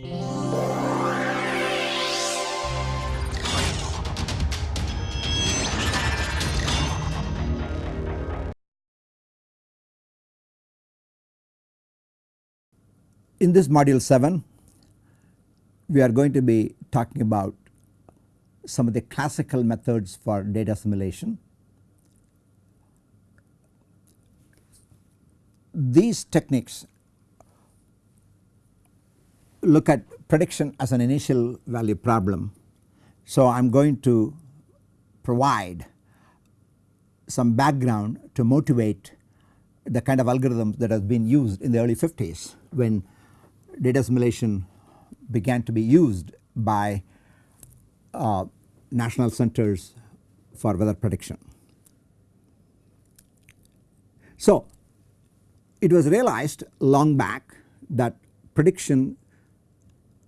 In this module 7 we are going to be talking about some of the classical methods for data assimilation. These techniques look at prediction as an initial value problem. So I am going to provide some background to motivate the kind of algorithms that has been used in the early 50s when data assimilation began to be used by uh, national centers for weather prediction. So it was realized long back that prediction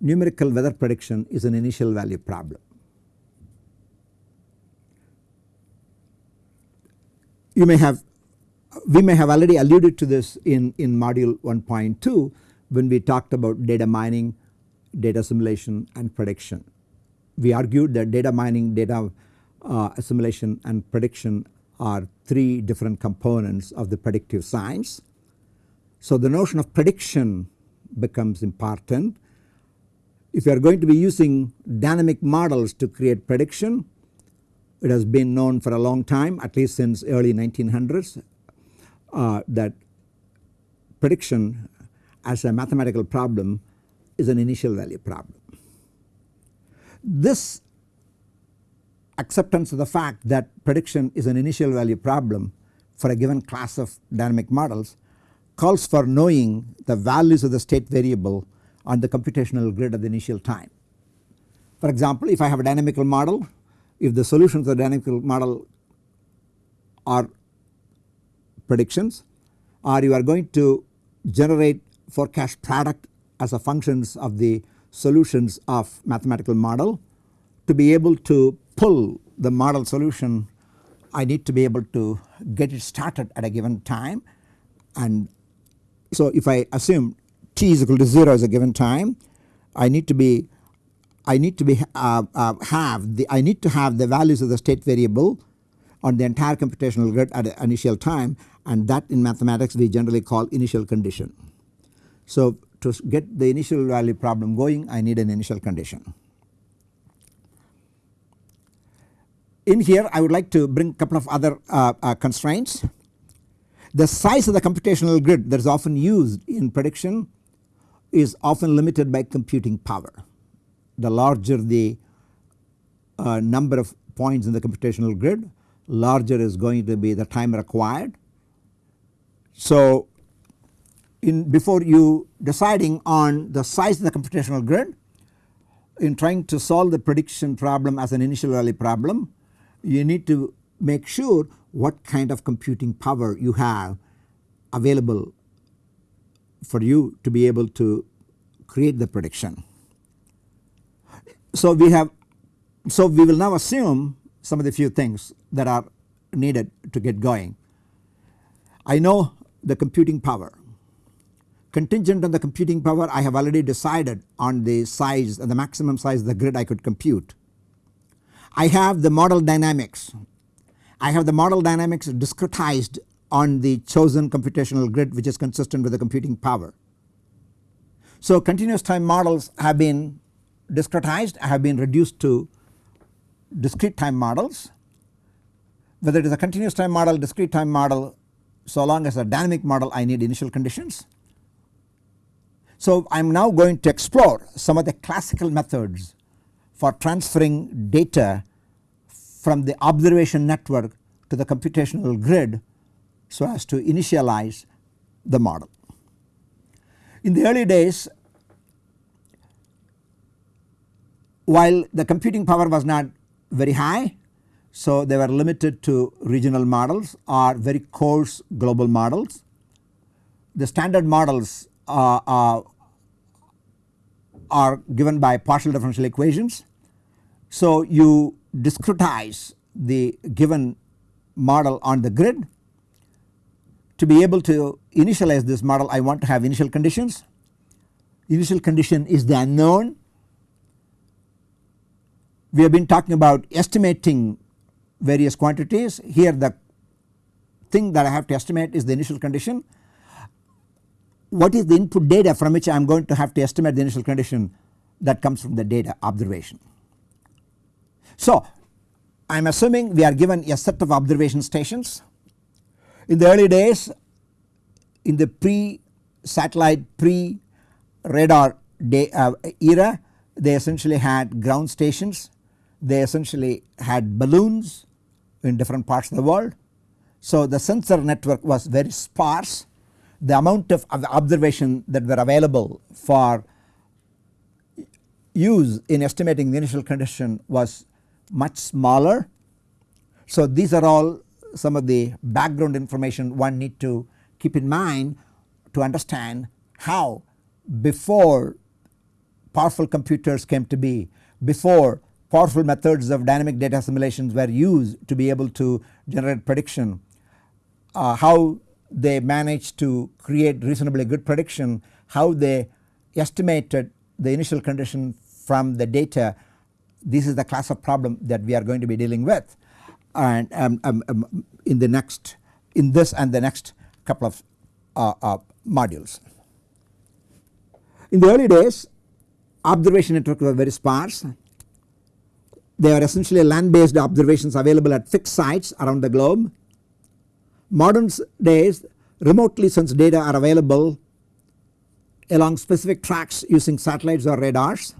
numerical weather prediction is an initial value problem. You may have we may have already alluded to this in, in module 1.2 when we talked about data mining, data assimilation and prediction. We argued that data mining, data uh, assimilation and prediction are three different components of the predictive science. So the notion of prediction becomes important. If you are going to be using dynamic models to create prediction, it has been known for a long time at least since early 1900s uh, that prediction as a mathematical problem is an initial value problem. This acceptance of the fact that prediction is an initial value problem for a given class of dynamic models calls for knowing the values of the state variable on the computational grid at the initial time. For example, if I have a dynamical model, if the solutions of the dynamical model are predictions or you are going to generate forecast product as a functions of the solutions of mathematical model. To be able to pull the model solution I need to be able to get it started at a given time and so if I assume t is equal to 0 as a given time I need to be I need to be uh, uh, have the I need to have the values of the state variable on the entire computational grid at the initial time and that in mathematics we generally call initial condition. So to get the initial value problem going I need an initial condition. In here I would like to bring a couple of other uh, uh, constraints. The size of the computational grid that is often used in prediction is often limited by computing power. The larger the uh, number of points in the computational grid larger is going to be the time required. So in before you deciding on the size of the computational grid in trying to solve the prediction problem as an initial value problem you need to make sure what kind of computing power you have available for you to be able to create the prediction. So we have so we will now assume some of the few things that are needed to get going. I know the computing power Contingent on the computing power I have already decided on the size the maximum size the grid I could compute. I have the model dynamics. I have the model dynamics discretized on the chosen computational grid which is consistent with the computing power. So continuous time models have been discretized have been reduced to discrete time models. Whether it is a continuous time model discrete time model so long as a dynamic model I need initial conditions so I am now going to explore some of the classical methods for transferring data from the observation network to the computational grid so as to initialize the model. In the early days while the computing power was not very high so they were limited to regional models or very coarse global models. The standard models uh, uh, are given by partial differential equations. So you discretize the given model on the grid. To be able to initialize this model I want to have initial conditions. Initial condition is the unknown. We have been talking about estimating various quantities. Here the thing that I have to estimate is the initial condition. What is the input data from which I am going to have to estimate the initial condition that comes from the data observation. So I am assuming we are given a set of observation stations. In the early days in the pre satellite pre radar day, uh, era they essentially had ground stations they essentially had balloons in different parts of the world. So the sensor network was very sparse the amount of observation that were available for use in estimating the initial condition was much smaller. So these are all some of the background information one need to keep in mind to understand how before powerful computers came to be, before powerful methods of dynamic data assimilations were used to be able to generate prediction, uh, how they managed to create reasonably good prediction, how they estimated the initial condition from the data this is the class of problem that we are going to be dealing with and um, um, um, in the next in this and the next couple of uh, uh, modules. In the early days observation networks were very sparse they are essentially land based observations available at fixed sites around the globe. Modern days remotely sensed data are available along specific tracks using satellites or radars.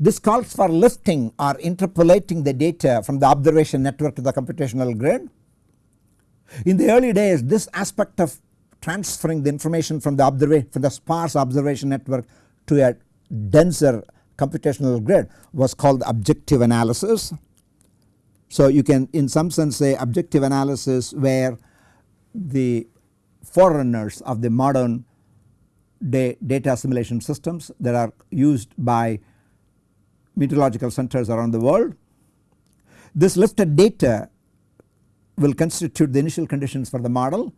This calls for lifting or interpolating the data from the observation network to the computational grid. In the early days this aspect of transferring the information from the from the sparse observation network to a denser computational grid was called objective analysis. So you can in some sense say objective analysis where the forerunners of the modern day data assimilation systems that are used by meteorological centers around the world. This lifted data will constitute the initial conditions for the model.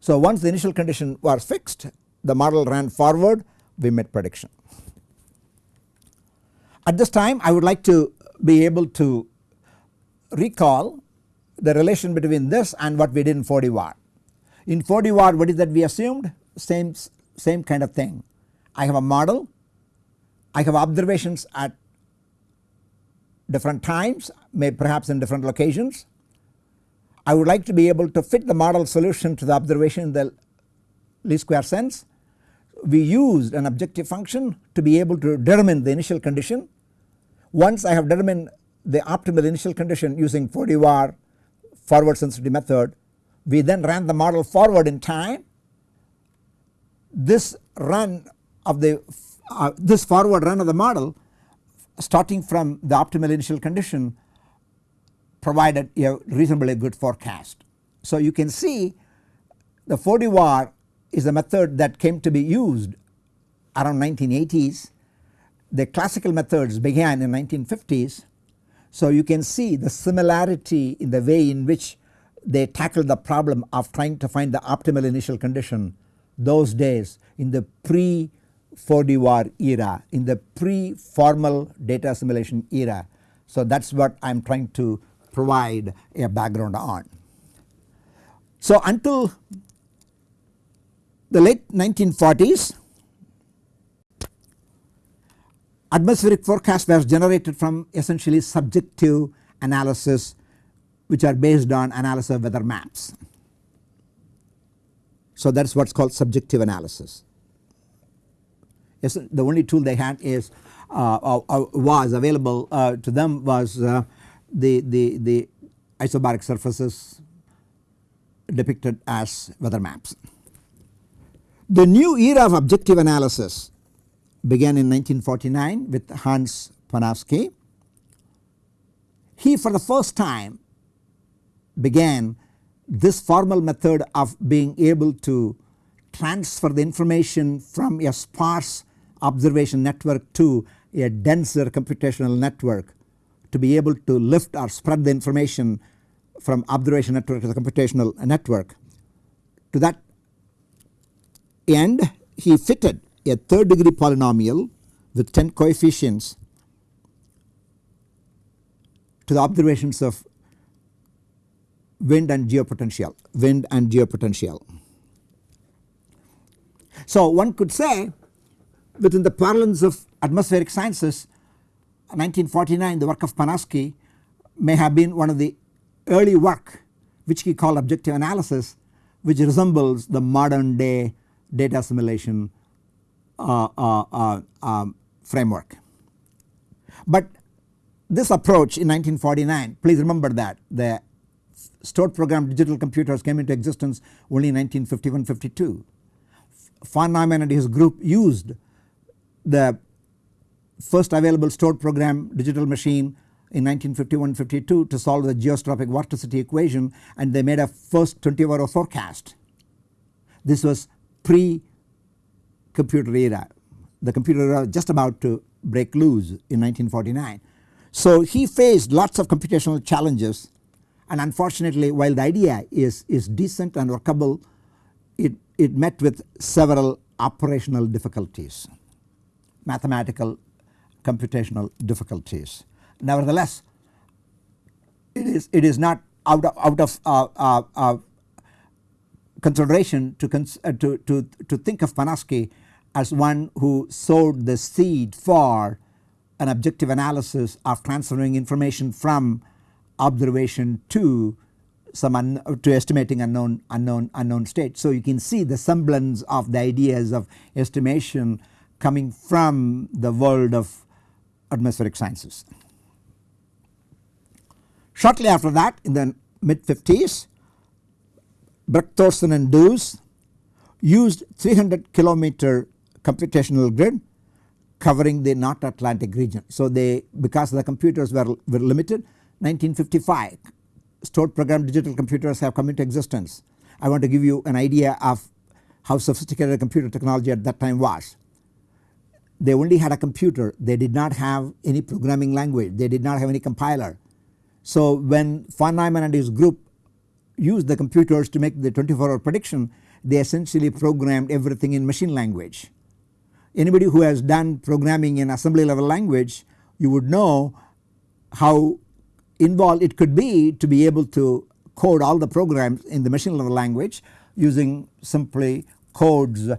So once the initial condition was fixed the model ran forward we made prediction. At this time I would like to be able to recall the relation between this and what we did in 4D Var. In 4D Var what is that we assumed same, same kind of thing. I have a model, I have observations at different times may perhaps in different locations. I would like to be able to fit the model solution to the observation in the least square sense. We used an objective function to be able to determine the initial condition. Once I have determined the optimal initial condition using 4D Var forward sensitivity method we then ran the model forward in time. This run of the uh, this forward run of the model starting from the optimal initial condition provided a reasonably good forecast. So you can see the 4D Var is a method that came to be used around 1980s. The classical methods began in 1950s. So you can see the similarity in the way in which they tackled the problem of trying to find the optimal initial condition those days in the pre 4D Var era in the pre formal data assimilation era. So that is what I am trying to provide a background on. So until the late 1940s atmospheric forecast was generated from essentially subjective analysis which are based on analysis of weather maps. So that is what is called subjective analysis. Yes, the only tool they had is uh, uh, uh was available uh, to them was uh, the, the, the isobaric surfaces depicted as weather maps. The new era of objective analysis began in 1949 with Hans Panofsky. He for the first time began this formal method of being able to transfer the information from a sparse observation network to a denser computational network to be able to lift or spread the information from observation network to the computational network. To that end he fitted a third degree polynomial with 10 coefficients to the observations of wind and geopotential, wind and geopotential. So one could say within the parlance of atmospheric sciences 1949 the work of Panofsky may have been one of the early work which he called objective analysis which resembles the modern day data assimilation uh, uh, uh, um, framework. But this approach in 1949 please remember that the stored program digital computers came into existence only in 1951-52. Von Neumann and his group used the first available stored program digital machine in 1951-52 to solve the geostrophic vorticity equation and they made a first 24 hour forecast. This was pre computer era the computer era just about to break loose in 1949. So he faced lots of computational challenges and unfortunately while the idea is, is decent and workable it, it met with several operational difficulties mathematical computational difficulties. Nevertheless it is, it is not out of, out of uh, uh, uh, consideration to, cons uh, to, to, to think of Panofsky as one who sowed the seed for an objective analysis of transferring information from observation to some to estimating unknown unknown unknown state. So you can see the semblance of the ideas of estimation coming from the world of atmospheric sciences. Shortly after that in the mid 50s Bergthorsson and Döös used 300 kilometer computational grid covering the North Atlantic region. So they because the computers were, were limited 1955 stored program digital computers have come into existence. I want to give you an idea of how sophisticated computer technology at that time was. They only had a computer they did not have any programming language they did not have any compiler. So when von Neumann and his group used the computers to make the 24 hour prediction they essentially programmed everything in machine language. Anybody who has done programming in assembly level language you would know how involved it could be to be able to code all the programs in the machine level language using simply codes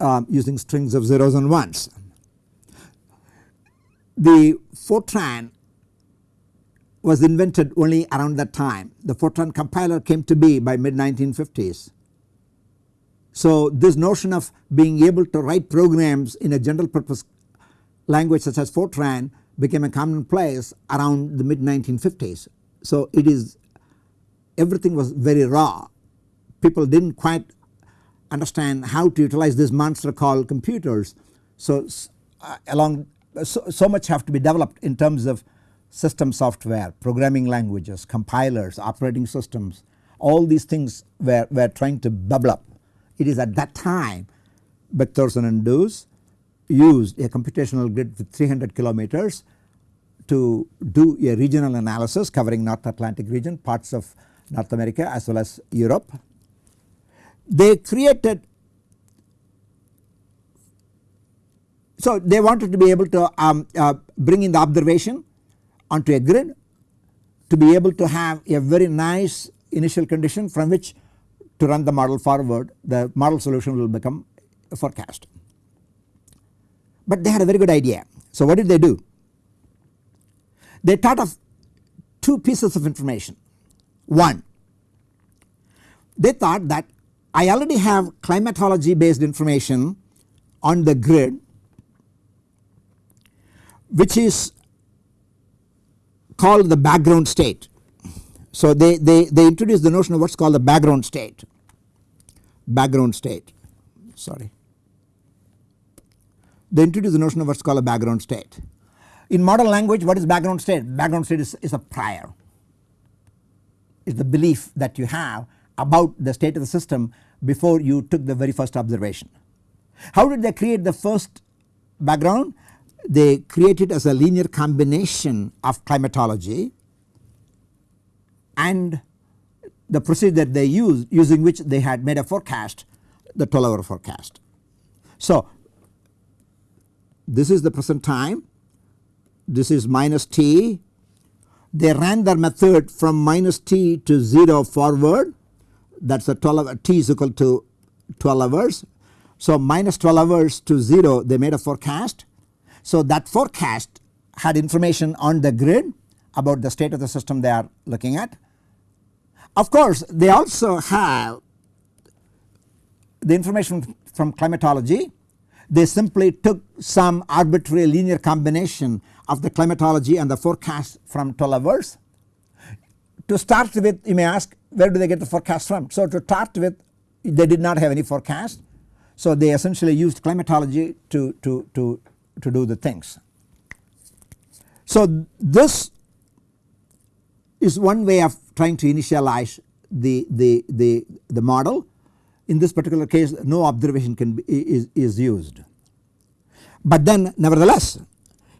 uh, using strings of zeros and ones. The Fortran was invented only around that time. The Fortran compiler came to be by mid 1950s. So this notion of being able to write programs in a general purpose language such as Fortran became a commonplace around the mid 1950s. So it is everything was very raw people did not quite understand how to utilize this monster called computers. So uh, along so, so much have to be developed in terms of system software, programming languages, compilers, operating systems all these things were, were trying to bubble up. It is at that time Bergthorsson and Döös used a computational grid with 300 kilometers to do a regional analysis covering North Atlantic region parts of North America as well as Europe. They created so they wanted to be able to um, uh, bring in the observation onto a grid to be able to have a very nice initial condition from which to run the model forward the model solution will become a forecast but they had a very good idea. So what did they do? They thought of two pieces of information. One, they thought that I already have climatology based information on the grid which is called the background state. So they, they, they introduced the notion of what is called the background state, background state sorry they introduce the notion of what is called a background state. In modern language what is background state? Background state is, is a prior is the belief that you have about the state of the system before you took the very first observation. How did they create the first background? They created as a linear combination of climatology and the procedure that they used using which they had made a forecast the 12 hour forecast. So this is the present time, this is minus t. They ran their method from minus t to 0 forward that is a 12 t is equal to 12 hours. So minus 12 hours to 0 they made a forecast. So that forecast had information on the grid about the state of the system they are looking at. Of course they also have the information from climatology they simply took some arbitrary linear combination of the climatology and the forecast from 12 hours. To start with you may ask where do they get the forecast from. So to start with they did not have any forecast. So they essentially used climatology to, to, to, to do the things. So this is one way of trying to initialize the, the, the, the model in this particular case no observation can be is, is used. But then nevertheless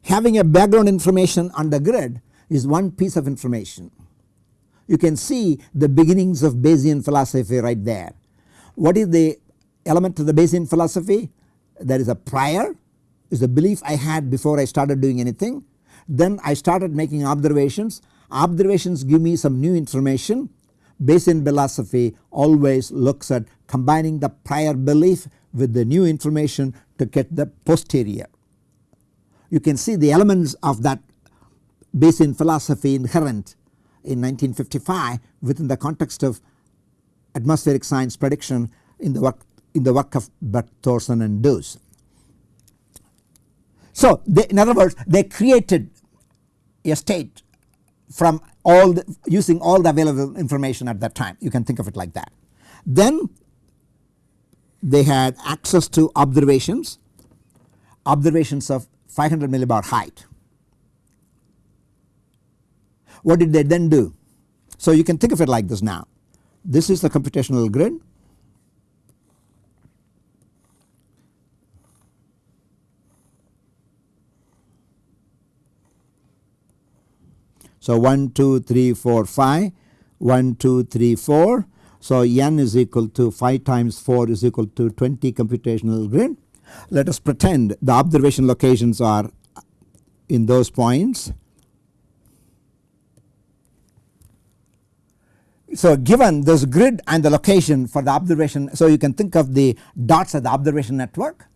having a background information on the grid is one piece of information. You can see the beginnings of Bayesian philosophy right there. What is the element of the Bayesian philosophy? There is a prior is the belief I had before I started doing anything. Then I started making observations. Observations give me some new information Bayesian philosophy always looks at combining the prior belief with the new information to get the posterior. You can see the elements of that Bayesian philosophy inherent in 1955 within the context of atmospheric science prediction in the work in the work of Bert Thorsen and Döös. So they, in other words they created a state from all the, using all the available information at that time you can think of it like that. Then they had access to observations, observations of 500 millibar height. What did they then do? So you can think of it like this now. This is the computational grid. So 1, 2, 3, 4, 5, 1, 2, 3, 4. So n is equal to 5 times 4 is equal to 20 computational grid. Let us pretend the observation locations are in those points. So given this grid and the location for the observation so you can think of the dots as the observation network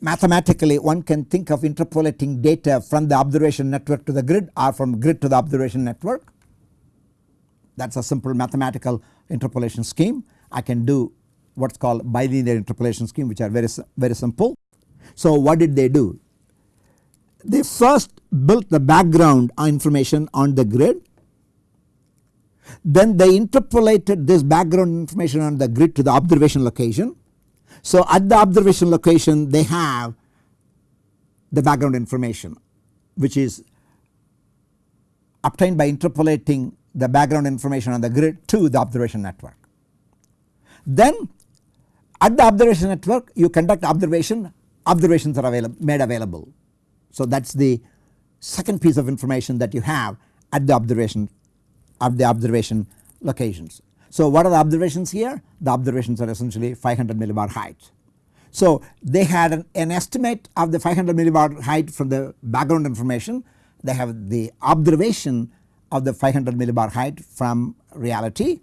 mathematically one can think of interpolating data from the observation network to the grid or from grid to the observation network. That is a simple mathematical interpolation scheme. I can do what is called bilinear interpolation scheme which are very, very simple. So what did they do? They first built the background information on the grid. Then they interpolated this background information on the grid to the observation location so at the observation location they have the background information which is obtained by interpolating the background information on the grid to the observation network. Then at the observation network you conduct observation observations are available made available. So that is the second piece of information that you have at the observation of the observation locations. So what are the observations here? The observations are essentially 500 millibar height. So they had an, an, estimate of the 500 millibar height from the background information. They have the observation of the 500 millibar height from reality.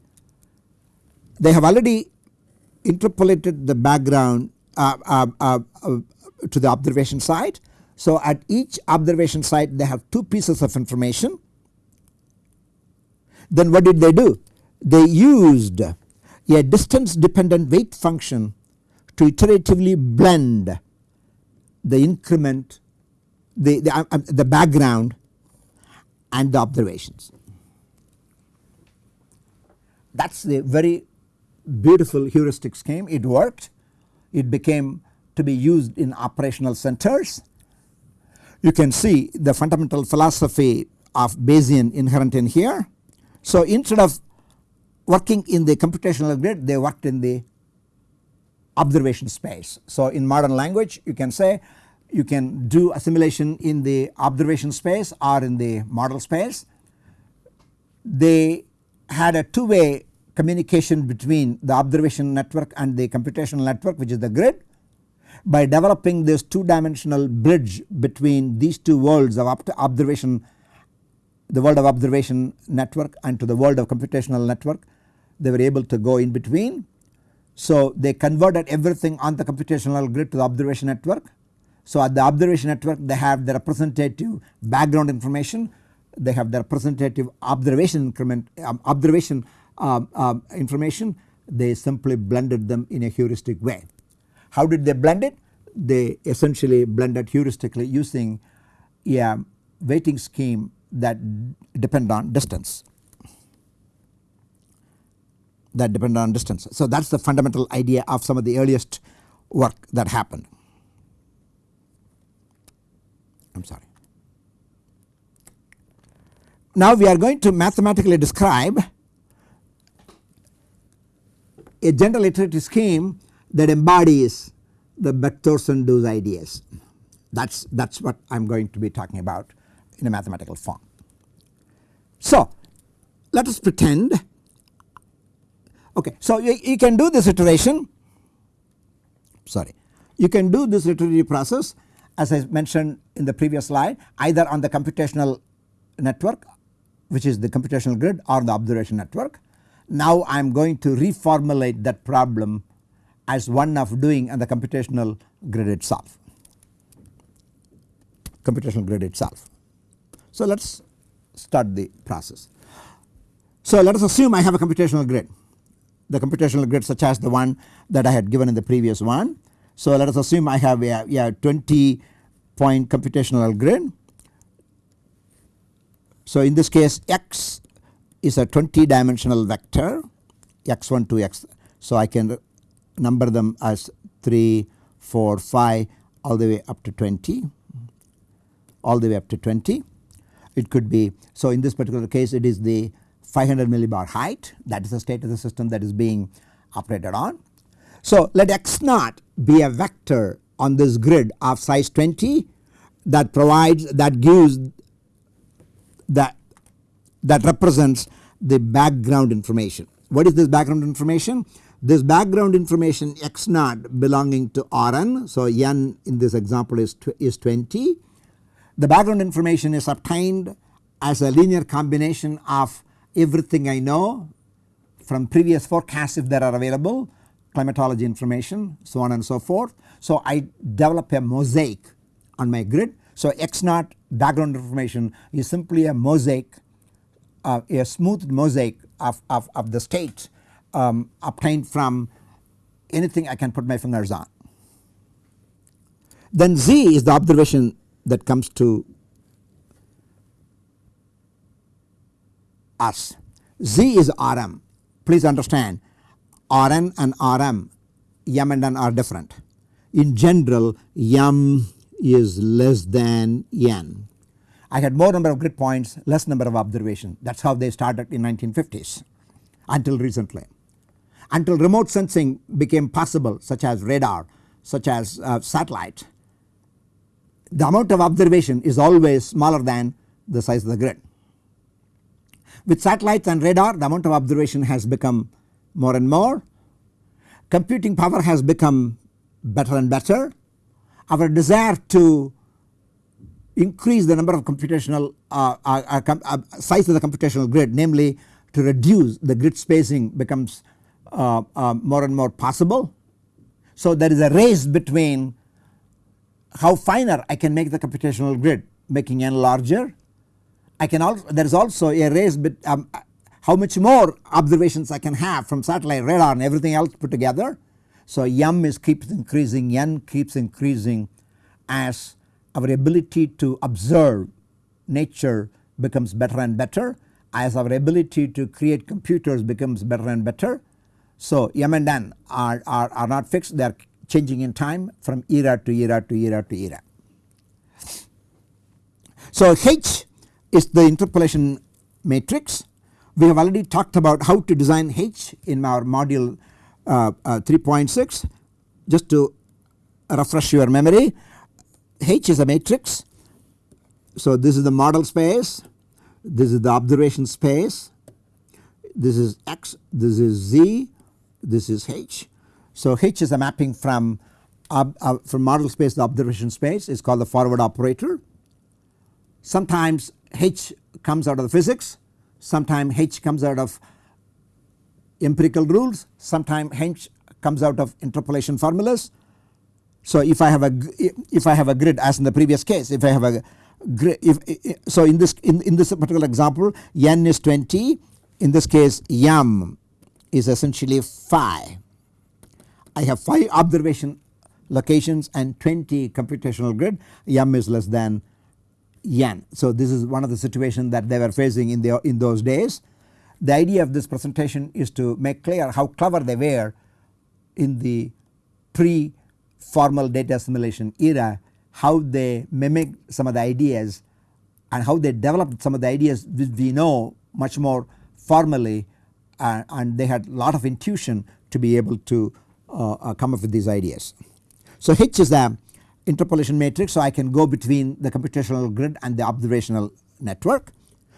They have already interpolated the background uh, uh, uh, uh to the observation site. So at each observation site they have two pieces of information. Then what did they do? They used a distance dependent weight function to iteratively blend the increment the, the, uh, uh, the background and the observations. That is the very beautiful heuristic scheme it worked it became to be used in operational centers. You can see the fundamental philosophy of Bayesian inherent in here. So instead of working in the computational grid they worked in the observation space. So in modern language you can say you can do assimilation in the observation space or in the model space. They had a two way communication between the observation network and the computational network which is the grid. by developing this two dimensional bridge between these two worlds of observation the world of observation network and to the world of computational network they were able to go in between. So they converted everything on the computational grid to the observation network. So at the observation network they have the representative background information they have the representative observation increment um, observation um, um, information they simply blended them in a heuristic way. How did they blend it? They essentially blended heuristically using a weighting scheme that depend on distance that depend on distance. So that is the fundamental idea of some of the earliest work that happened. I am sorry. Now we are going to mathematically describe a general iterative scheme that embodies the Bergthorsson-Döös ideas. That is that is what I am going to be talking about in a mathematical form. So let us pretend okay so you, you can do this iteration sorry you can do this iterative process as I mentioned in the previous slide either on the computational network which is the computational grid or the observation network. Now I am going to reformulate that problem as one of doing on the computational grid itself computational grid itself. So let us start the process. So let us assume I have a computational grid the computational grid such as the one that I had given in the previous one. So let us assume I have a, a 20 point computational grid. So in this case x is a 20 dimensional vector x1 to x. So I can number them as 3, 4, 5 all the way up to 20 all the way up to 20. It could be so in this particular case it is the 500 millibar height that is the state of the system that is being operated on. So let x naught be a vector on this grid of size 20 that provides that gives that that represents the background information. What is this background information? This background information x naught belonging to Rn. So n in this example is, is 20. The background information is obtained as a linear combination of everything I know from previous forecasts if there are available climatology information so on and so forth. So I develop a mosaic on my grid. So x naught background information is simply a mosaic uh, a smooth mosaic of, of, of the state um, obtained from anything I can put my fingers on. Then z is the observation that comes to us. Z is Rm please understand Rn and Rm m and n are different. In general m is less than n. I had more number of grid points less number of observation that is how they started in 1950s until recently. Until remote sensing became possible such as radar such as uh, satellite the amount of observation is always smaller than the size of the grid. With satellites and radar the amount of observation has become more and more. Computing power has become better and better. Our desire to increase the number of computational uh, uh, uh, uh size of the computational grid namely to reduce the grid spacing becomes uh, uh, more and more possible. So there is a race between how finer I can make the computational grid making n larger I can also there is also a race but um, how much more observations I can have from satellite radar and everything else put together. So m is keeps increasing n keeps increasing as our ability to observe nature becomes better and better as our ability to create computers becomes better and better. So m and n are, are, are not fixed they are changing in time from era to era to era to era. So h is the interpolation matrix. We have already talked about how to design H in our module uh, uh, 3.6 just to refresh your memory. H is a matrix. So this is the model space, this is the observation space, this is X, this is Z, this is H. So H is a mapping from uh, from model space to observation space is called the forward operator. Sometimes H comes out of the physics, sometimes H comes out of empirical rules, sometimes H comes out of interpolation formulas. So if I have a if I have a grid as in the previous case if I have a grid if so in this in, in this particular example n is 20 in this case m is essentially phi. I have 5 observation locations and 20 computational grid m is less than n. So this is one of the situations that they were facing in the in those days. The idea of this presentation is to make clear how clever they were in the pre formal data assimilation era how they mimicked some of the ideas and how they developed some of the ideas which we know much more formally uh, and they had a lot of intuition to be able to uh, uh, come up with these ideas. So H is the interpolation matrix so I can go between the computational grid and the observational network.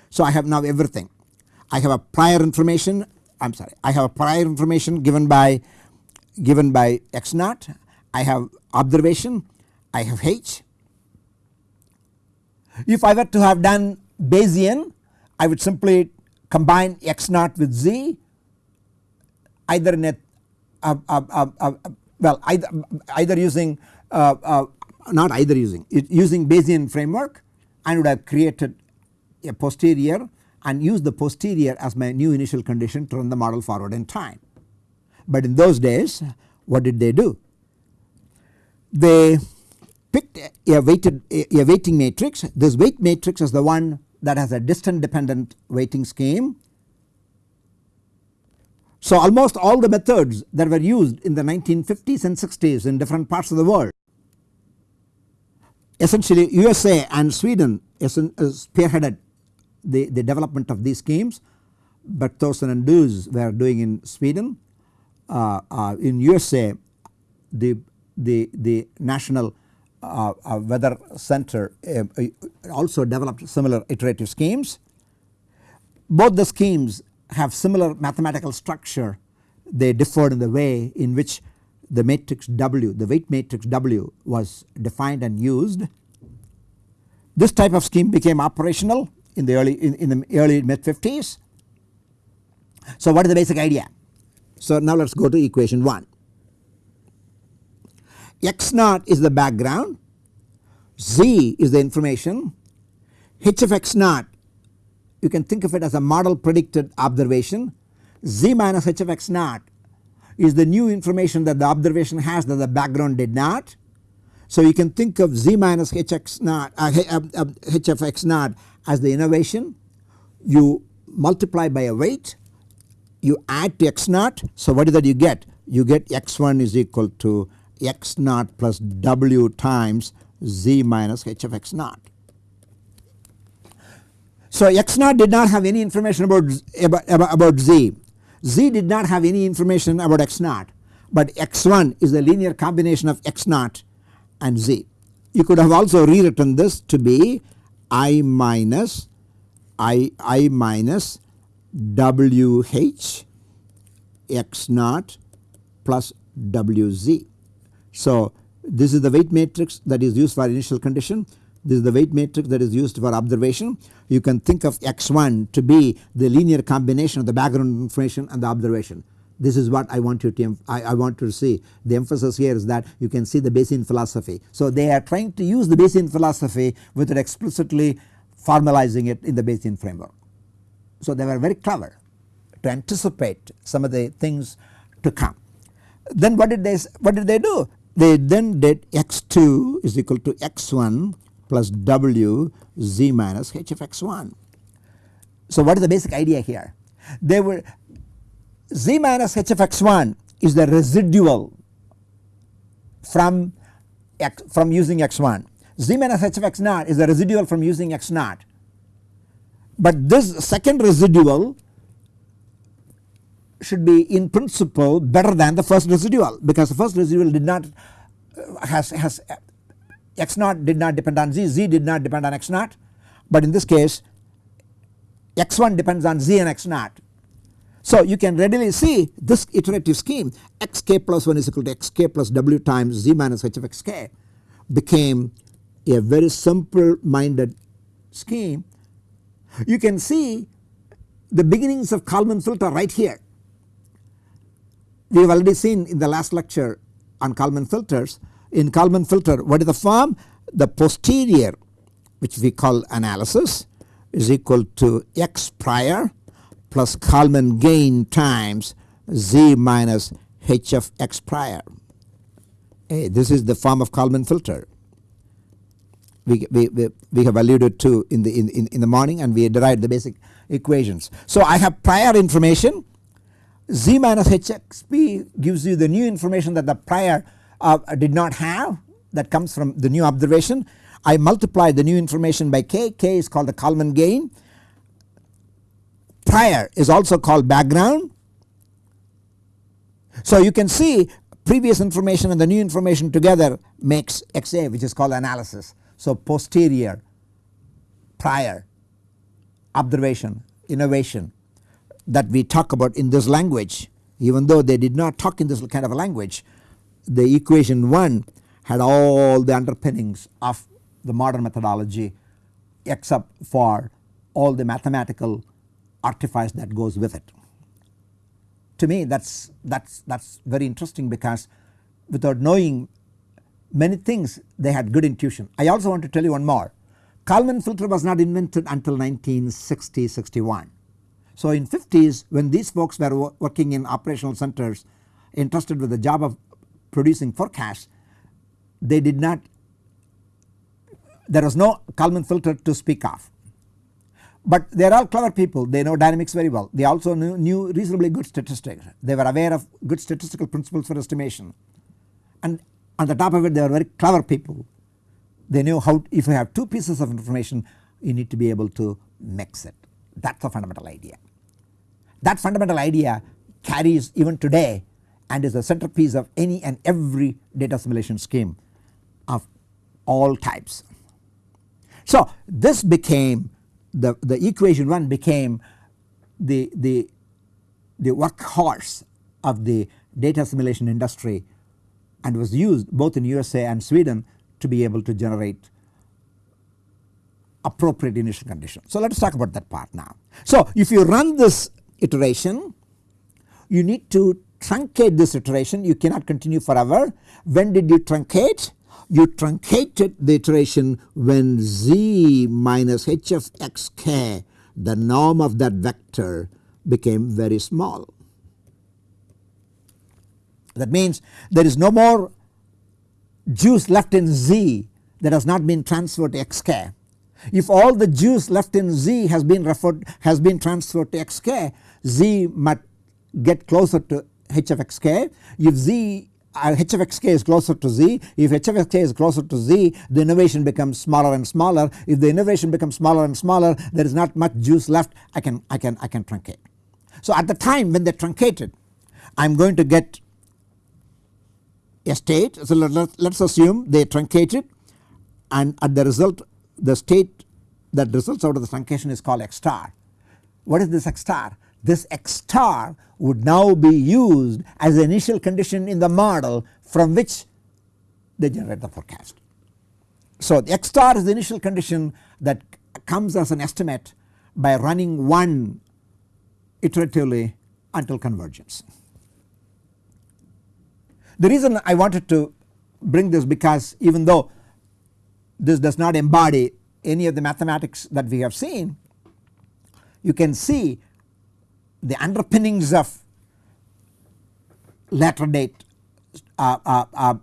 So I have now everything. I have a prior information I am sorry I have a prior information given by given by x naught I have observation I have H. If I were to have done Bayesian I would simply combine x naught with z either in a well either, either using uh, uh, not either using it using Bayesian framework and would have created a posterior and use the posterior as my new initial condition to run the model forward in time. But in those days what did they do? They picked a weighted a weighting matrix this weight matrix is the one that has a distance dependent weighting scheme. So almost all the methods that were used in the 1950s and 60s in different parts of the world essentially USA and Sweden spearheaded the, the development of these schemes Bergthorsson and Döös were doing in Sweden. Uh, uh, in USA the, the, the national uh, uh, weather center uh, uh, also developed similar iterative schemes. Both the schemes have similar mathematical structure they differed in the way in which the matrix W the weight matrix W was defined and used. This type of scheme became operational in the early in, in the early mid 50s. So what is the basic idea? So now let us go to equation 1 x naught is the background, z is the information, h of x naught you can think of it as a model predicted observation, z minus h of x naught is the new information that the observation has that the background did not. So you can think of z minus h x naught uh, uh, uh, h of x naught as the innovation you multiply by a weight you add to x naught so what is that you get you get x1 is equal to x naught plus w times z minus h of x naught. So x naught did not have any information about, about, about z, z did not have any information about x naught but x1 is the linear combination of x naught and z. You could have also rewritten this to be i minus i i minus wh x naught plus wz. So this is the weight matrix that is used for initial condition. This is the weight matrix that is used for observation. You can think of x1 to be the linear combination of the background information and the observation. This is what I want you to I, I want to see. The emphasis here is that you can see the Bayesian philosophy. So they are trying to use the Bayesian philosophy without explicitly formalizing it in the Bayesian framework. So they were very clever to anticipate some of the things to come. Then what did they what did they do? they then did x2 is equal to x1 plus w z minus h of x1. So what is the basic idea here? They were z minus h of x1 is the residual from x from using x1 z minus h of x naught is the residual from using x naught but this second residual should be in principle better than the first residual because the first residual did not uh, has has x naught did not depend on z, z did not depend on x naught but in this case x1 depends on z and x naught. So you can readily see this iterative scheme xk plus 1 is equal to xk plus w times z minus h of xk became a very simple minded scheme. You can see the beginnings of Kalman filter right here. We have already seen in the last lecture on Kalman filters. In Kalman filter what is the form? The posterior which we call analysis is equal to x prior plus Kalman gain times z minus h of x prior. Hey, this is the form of Kalman filter. We, we, we, we have alluded to in the in, in, in the morning and we derived the basic equations. So I have prior information z minus hxp gives you the new information that the prior uh, did not have that comes from the new observation. I multiply the new information by k, k is called the Kalman gain. Prior is also called background. So you can see previous information and the new information together makes XA which is called analysis. So posterior, prior, observation, innovation that we talk about in this language even though they did not talk in this kind of a language the equation 1 had all the underpinnings of the modern methodology except for all the mathematical artifice that goes with it. To me that is that is that is very interesting because without knowing many things they had good intuition. I also want to tell you one more Kalman filter was not invented until 1960 61 so in 50s when these folks were working in operational centers entrusted with the job of producing forecasts they did not there was no Kalman filter to speak of. But they are all clever people. They know dynamics very well. They also knew, knew reasonably good statistics. They were aware of good statistical principles for estimation. And on the top of it they were very clever people. They knew how if you have two pieces of information you need to be able to mix it. That is a fundamental idea. That fundamental idea carries even today and is the centerpiece of any and every data assimilation scheme of all types. So this became the, the equation 1 became the, the, the workhorse of the data assimilation industry and was used both in USA and Sweden to be able to generate appropriate initial conditions. So let us talk about that part now. So if you run this iteration you need to truncate this iteration you cannot continue forever. When did you truncate? You truncated the iteration when z minus h of x k the norm of that vector became very small. That means there is no more juice left in z that has not been transferred to xk. If all the juice left in z has been referred has been transferred to xk z might get closer to h of xk. If z uh, h of xk is closer to z, if h of xk is closer to z the innovation becomes smaller and smaller. If the innovation becomes smaller and smaller there is not much juice left I can I can I can truncate. So at the time when they truncated I am going to get a state so let, let, let us assume they truncated and at the result the state that results out of the truncation is called x star. What is this x star? This x star would now be used as initial condition in the model from which they generate the forecast. So the x star is the initial condition that comes as an estimate by running one iteratively until convergence. The reason I wanted to bring this because even though this does not embody any of the mathematics that we have seen you can see the underpinnings of later date uh, uh, uh,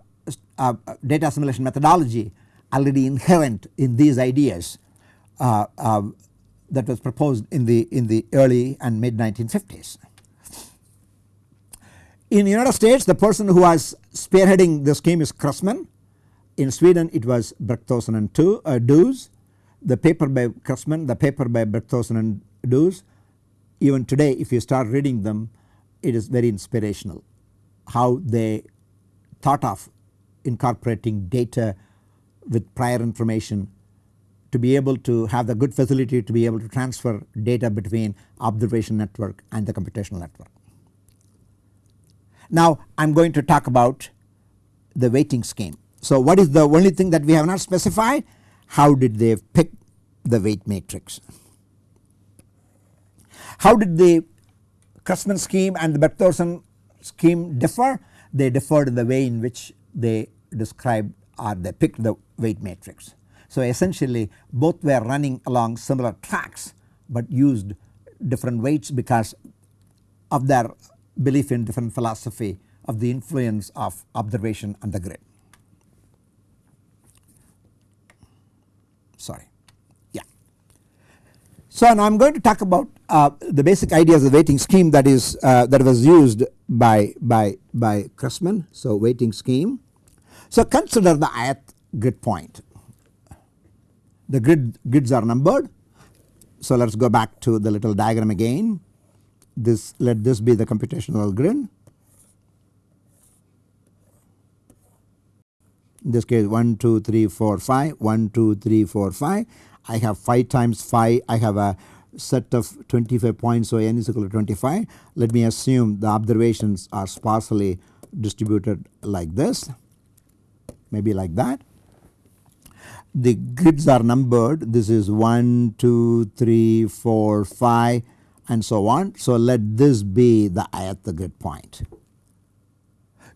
uh data assimilation methodology already inherent in these ideas uh, uh, that was proposed in the in the early and mid 1950s. In the United States the person who was spearheading the scheme is Cressman in Sweden it was Bergthorsson and uh, Döös. The paper by Cressman, the paper by Bergthorsson and Döös even today if you start reading them it is very inspirational how they thought of incorporating data with prior information to be able to have the good facility to be able to transfer data between observation network and the computational network. Now I am going to talk about the weighting scheme. So what is the only thing that we have not specified? How did they pick the weight matrix? How did the Cressman scheme and the Bergthorsson scheme differ? They differed in the way in which they described or they picked the weight matrix. So essentially both were running along similar tracks but used different weights because of their belief in different philosophy of the influence of observation on the grid. Sorry. So now I am going to talk about uh, the basic ideas of the weighting scheme that is uh, that was used by by by Cressman. So weighting scheme. So consider the ith grid point. The grid grids are numbered. So let us go back to the little diagram again. This let this be the computational grid. In this case 1, 2, 3, 4, 5, 1, 2, 3, 4, 5. I have 5 times 5, I have a set of 25 points so n is equal to 25. Let me assume the observations are sparsely distributed like this maybe like that. The grids are numbered this is 1, 2, 3, 4, 5 and so on. So let this be the ith grid point.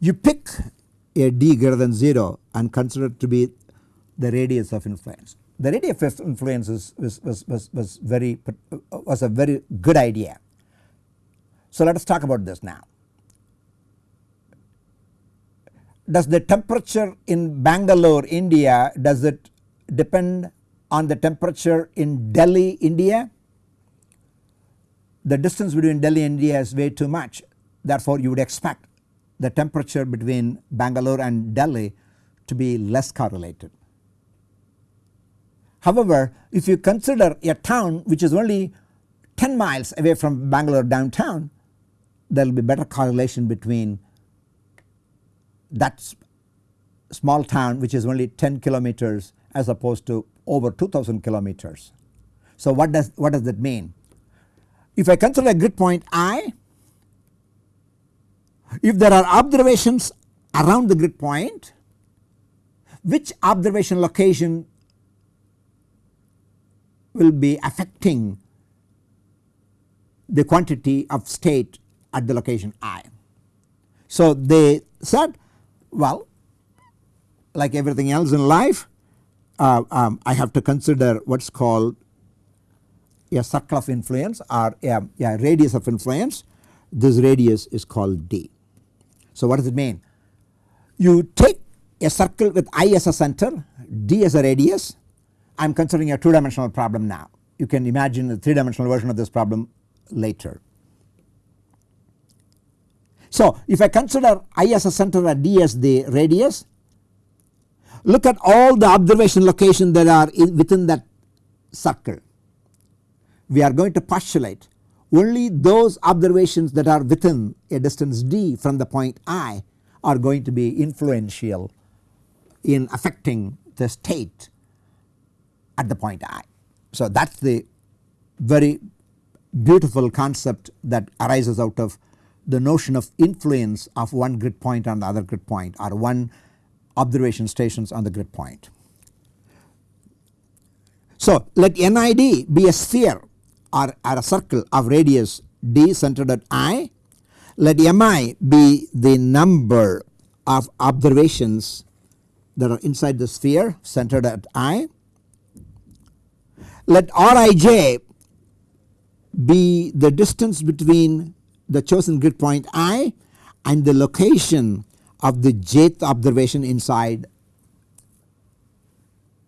You pick a d greater than 0 and consider it to be the radius of influence. The of influence is, was, was, was, was very was a very good idea. So let us talk about this now. Does the temperature in Bangalore India does it depend on the temperature in Delhi India? The distance between Delhi and India is way too much therefore you would expect the temperature between Bangalore and Delhi to be less correlated. However, if you consider a town which is only 10 miles away from Bangalore downtown there will be better correlation between that small town which is only 10 kilometers as opposed to over 2000 kilometers. So what does what does that mean? If I consider a grid point i, if there are observations around the grid point which observation location will be affecting the quantity of state at the location i. So they said well like everything else in life uh, um, I have to consider what is called a circle of influence or a, a radius of influence this radius is called d. So what does it mean? You take a circle with i as a center d as a radius I am considering a 2 dimensional problem now. You can imagine a 3 dimensional version of this problem later. So if I consider i as a center and d as the radius look at all the observation locations that are within that circle. We are going to postulate only those observations that are within a distance d from the point i are going to be influential in affecting the state at the point i. So that is the very beautiful concept that arises out of the notion of influence of one grid point on the other grid point or one observation stations on the grid point. So let NID be a sphere or, or a circle of radius d centered at i. Let mi be the number of observations that are inside the sphere centered at i. Let rij be the distance between the chosen grid point i and the location of the jth observation inside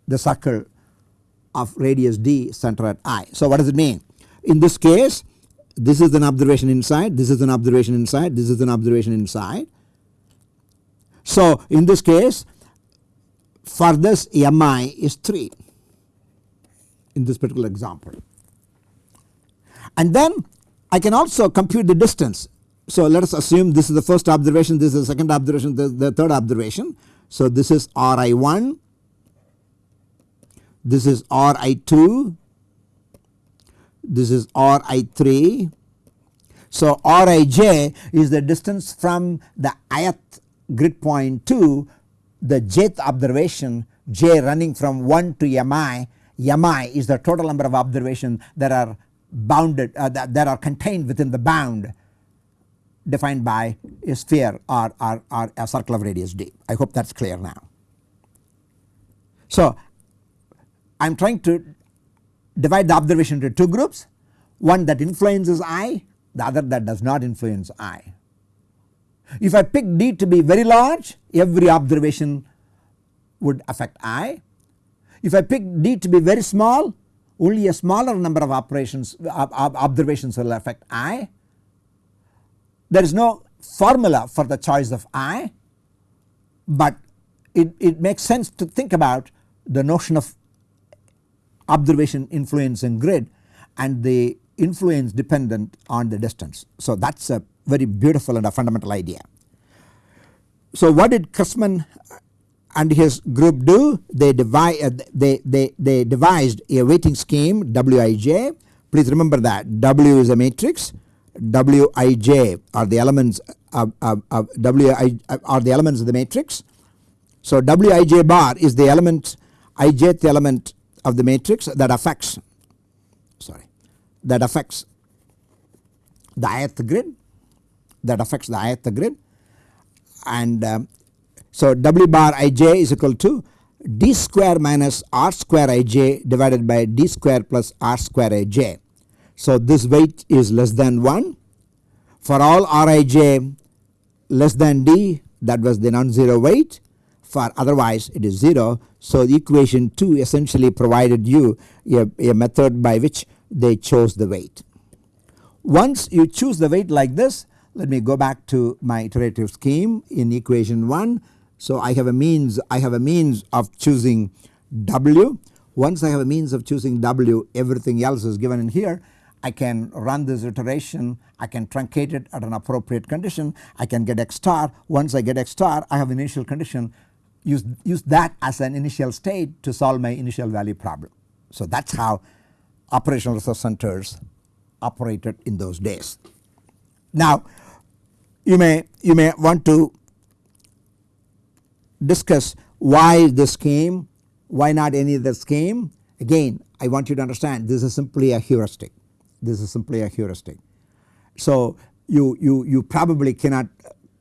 the circle of radius d center at i. So what does it mean? In this case this is an observation inside, this is an observation inside, this is an observation inside. So in this case for this mi is 3 in this particular example. And then I can also compute the distance. So let us assume this is the first observation, this is the second observation, the third observation. So this is Ri1, this is Ri2, this is Ri3. So Rij is the distance from the ith grid point to the jth observation j running from 1 to mi, mi is the total number of observations that are bounded uh, that, that are contained within the bound defined by a sphere or, or, or a circle of radius d. I hope that is clear now. So I am trying to divide the observation into two groups one that influences I the other that does not influence I. If I pick d to be very large every observation would affect I. If I pick d to be very small only a smaller number of operations observations will affect I. There is no formula for the choice of I but it, it makes sense to think about the notion of observation influencing grid and the influence dependent on the distance. So that is a very beautiful and a fundamental idea. So what did Cressman and his group do? They, divide, uh, they, they, they devised a weighting scheme Wij. Please remember that W is a matrix, Wij are the elements of, of, of Wi are the elements of the matrix. So Wij bar is the element ijth element of the matrix that affects sorry that affects the ith grid that affects the ith grid and um, so W bar ij is equal to d square minus r square ij divided by d square plus r square ij. So this weight is less than 1 for all rij less than d that was the non-zero weight for otherwise it is 0. So the equation 2 essentially provided you a, a method by which they chose the weight. Once you choose the weight like this let me go back to my iterative scheme in equation 1. So I have a means I have a means of choosing W. Once I have a means of choosing W everything else is given in here. I can run this iteration I can truncate it at an appropriate condition I can get x star once I get x star I have initial condition use, use that as an initial state to solve my initial value problem. So that is how operational resource centers operated in those days. Now you may you may want to discuss why this came, why not any other scheme. Again I want you to understand this is simply a heuristic, this is simply a heuristic. So you, you, you probably cannot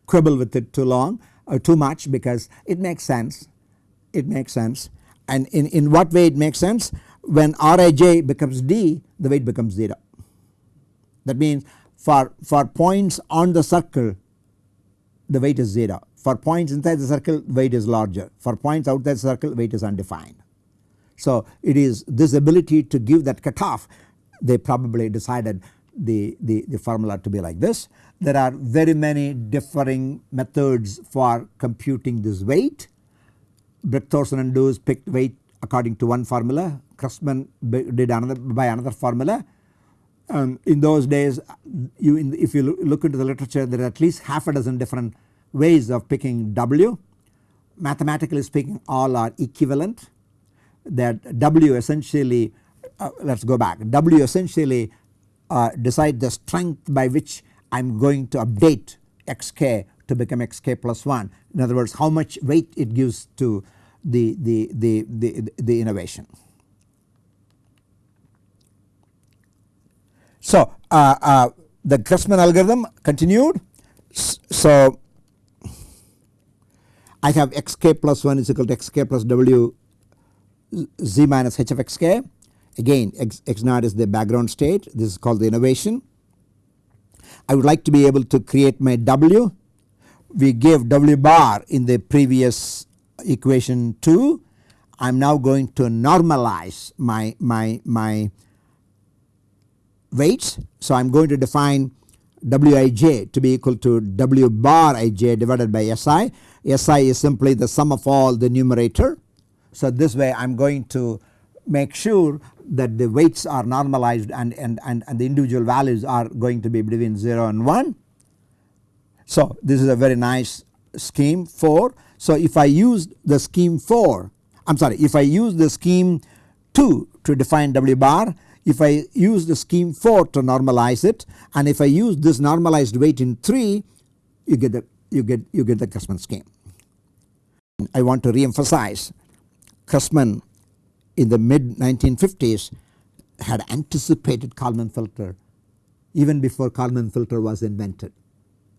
quibble with it too long or too much because it makes sense, it makes sense and in, in what way it makes sense when Rij becomes D the weight becomes 0. That means for, for points on the circle the weight is 0 for points inside the circle weight is larger for points outside the circle weight is undefined. So it is this ability to give that cutoff they probably decided the, the, the formula to be like this. There are very many differing methods for computing this weight. Bergthorsson and Döös picked weight according to one formula, Cressman did another by another formula. Um, in those days you in, if you look into the literature there are at least half a dozen different ways of picking W. Mathematically speaking all are equivalent that W essentially uh, let us go back W essentially uh, decide the strength by which I am going to update xk to become xk plus 1 in other words how much weight it gives to the, the, the, the, the innovation. So uh, uh, the Cressman algorithm continued. So I have xk plus 1 is equal to xk plus w z minus h of xk again x, x naught is the background state this is called the innovation. I would like to be able to create my w we gave w bar in the previous equation 2 I am now going to normalize my, my, my weights. So I am going to define Wij to be equal to W bar ij divided by Si. Si is simply the sum of all the numerator. So this way I am going to make sure that the weights are normalized and, and, and, and the individual values are going to be between 0 and 1. So this is a very nice scheme 4. So if I use the scheme 4 I am sorry if I use the scheme 2 to define W bar, if I use the scheme 4 to normalize it and if I use this normalized weight in 3 you get the you get you get the Cressman scheme. I want to re-emphasize Cressman in the mid 1950s had anticipated Kalman filter even before Kalman filter was invented.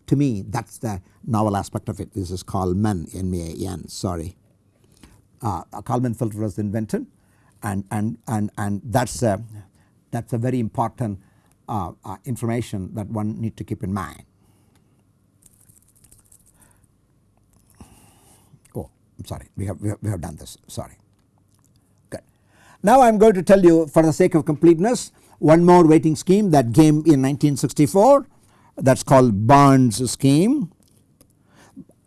To me that is the novel aspect of it this is Kalman N-M-A-N sorry. Uh, a Kalman filter was invented and, and, and, and that is a, that is a very important uh, uh, information that one need to keep in mind. Oh I am sorry we have, we have, we have done this sorry good. Now I am going to tell you for the sake of completeness one more weighting scheme that came in 1964 that is called Barnes scheme.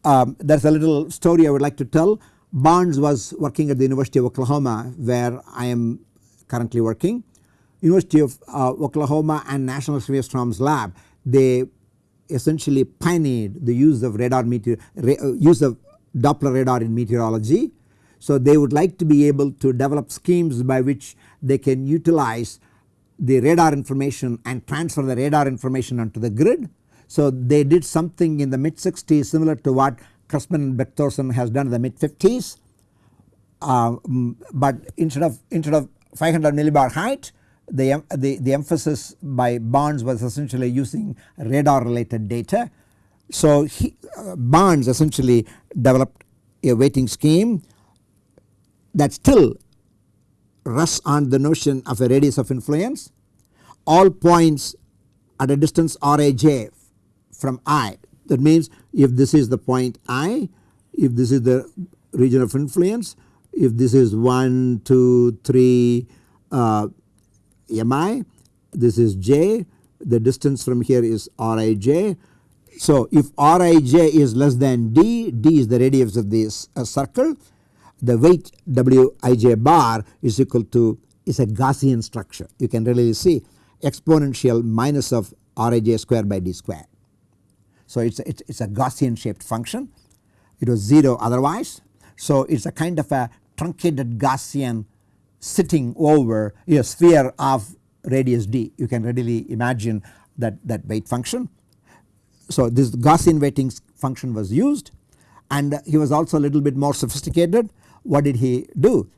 Um, there is a little story I would like to tell. Barnes was working at the University of Oklahoma where I am currently working. University of uh, Oklahoma and National Severe Storms lab they essentially pioneered the use of radar meteor uh, use of Doppler radar in meteorology. So they would like to be able to develop schemes by which they can utilize the radar information and transfer the radar information onto the grid. So they did something in the mid 60s similar to what Cressman and Bergthorsson has done in the mid 50s. Uh, but instead of instead of 500 millibar height the, the, the emphasis by Barnes was essentially using radar related data. So he, uh, Barnes essentially developed a weighting scheme that still rests on the notion of a radius of influence. All points at a distance rij from i that means if this is the point i, if this is the region of influence, if this is 1, 2, 3 uh, mi, this is j, the distance from here is rij. So if rij is less than d, d is the radius of this uh, circle the weight wij bar is equal to is a Gaussian structure you can really see exponential minus of rij square by d square. So it is it's, it's a Gaussian shaped function it was 0 otherwise. So it is a kind of a truncated Gaussian sitting over a sphere of radius d you can readily imagine that, that weight function. So this Gaussian weighting function was used and he was also a little bit more sophisticated what did he do?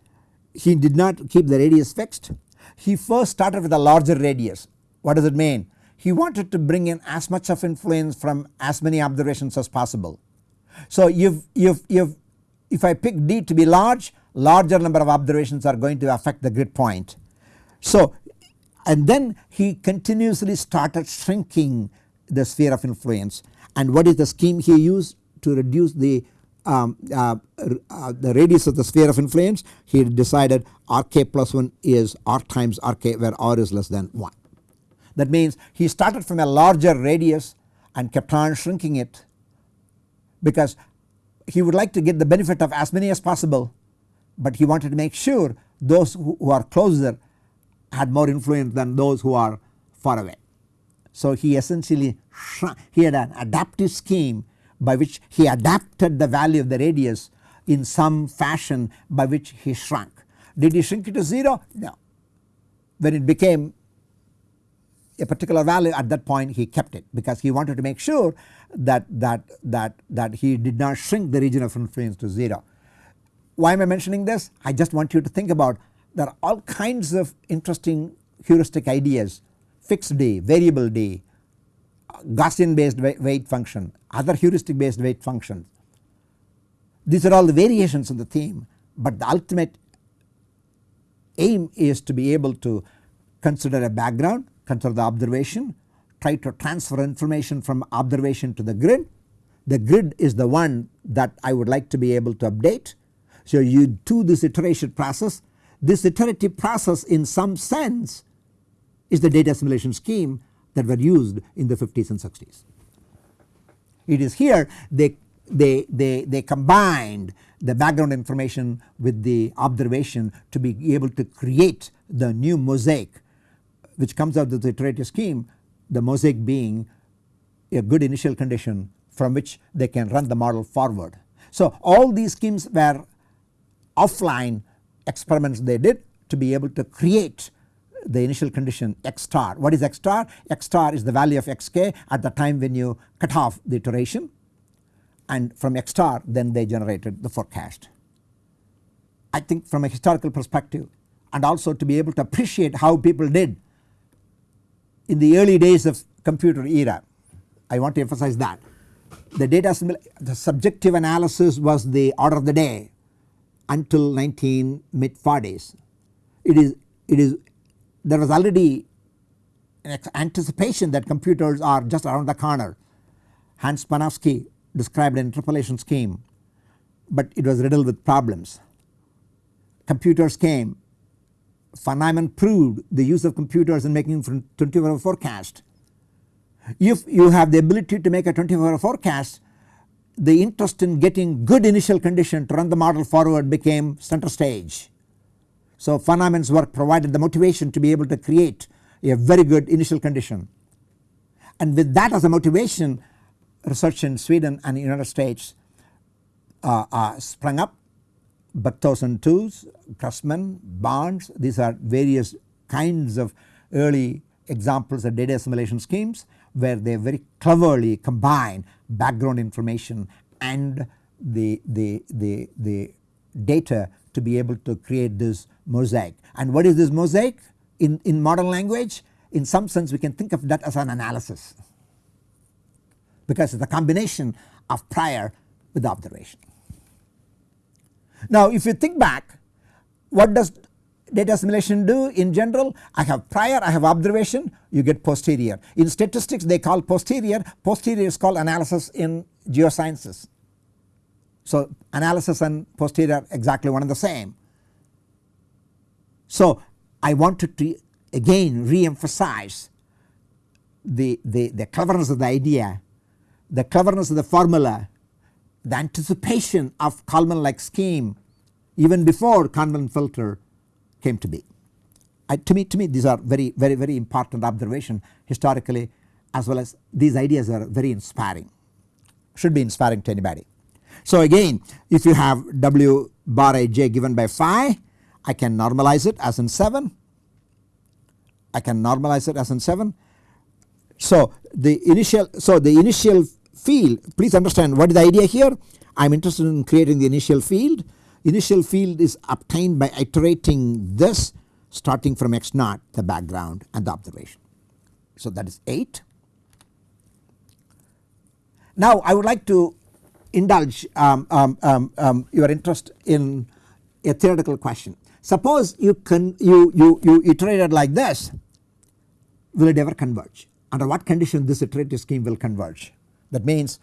He did not keep the radius fixed. He first started with a larger radius. What does it mean? He wanted to bring in as much of influence from as many observations as possible. So if, if, if, if I pick D to be large, larger number of observations are going to affect the grid point. So and then he continuously started shrinking the sphere of influence and what is the scheme he used to reduce the um, uh, uh, the radius of the sphere of influence he decided rk plus 1 is r times rk where r is less than 1. That means he started from a larger radius and kept on shrinking it because he would like to get the benefit of as many as possible but he wanted to make sure those who, who are closer had more influence than those who are far away. So he essentially he had an adaptive scheme by which he adapted the value of the radius in some fashion by which he shrunk. Did he shrink it to 0? No. When it became a particular value at that point he kept it because he wanted to make sure that, that, that, that he did not shrink the region of influence to 0. Why am I mentioning this? I just want you to think about there are all kinds of interesting heuristic ideas fixed d, variable d, Gaussian based weight function, other heuristic based weight functions. These are all the variations of the theme but the ultimate aim is to be able to consider a background, consider the observation, try to transfer information from observation to the grid. The grid is the one that I would like to be able to update. So you do this iteration process. This iterative process in some sense is the data assimilation scheme that were used in the 50s and 60s. It is here they, they, they, they combined the background information with the observation to be able to create the new mosaic which comes out of the iterative scheme the mosaic being a good initial condition from which they can run the model forward. So all these schemes were offline experiments they did to be able to create the initial condition x star. What is x star? x star is the value of xk at the time when you cut off the iteration and from x star then they generated the forecast. I think from a historical perspective and also to be able to appreciate how people did in the early days of computer era. I want to emphasize that the data the subjective analysis was the order of the day until 19 mid 40s. It is it is there was already an anticipation that computers are just around the corner. Hans Panofsky described an interpolation scheme but it was riddled with problems. Computers came von Neumann proved the use of computers in making 24 hour forecast. If you have the ability to make a 24 hour forecast the interest in getting good initial condition to run the model forward became center stage. So Neumann's work provided the motivation to be able to create a very good initial condition. And with that as a motivation research in Sweden and United States uh, uh, sprung up. Bartosz 2s, Cressman, Barnes these are various kinds of early examples of data assimilation schemes where they very cleverly combine background information and the, the, the, the data to be able to create this mosaic. And what is this mosaic in, in modern language? In some sense we can think of that as an analysis because it is a combination of prior with observation. Now if you think back what does data assimilation do in general? I have prior, I have observation, you get posterior. In statistics they call posterior, posterior is called analysis in geosciences. So analysis and posterior exactly one and the same. So I wanted to again re-emphasize the, the, the cleverness of the idea, the cleverness of the formula the anticipation of Kalman like scheme even before Kalman filter came to be. I, to me to me these are very very very important observation historically as well as these ideas are very inspiring should be inspiring to anybody. So again if you have W bar ij given by phi I can normalize it as in 7 I can normalize it as in 7. So the initial so the initial field please understand what is the idea here I am interested in creating the initial field initial field is obtained by iterating this starting from x naught the background and the observation. So that is 8. Now I would like to indulge um, um, um, um your interest in a theoretical question. Suppose you can you, you, you iterated like this will it ever converge under what condition this iterative scheme will converge that means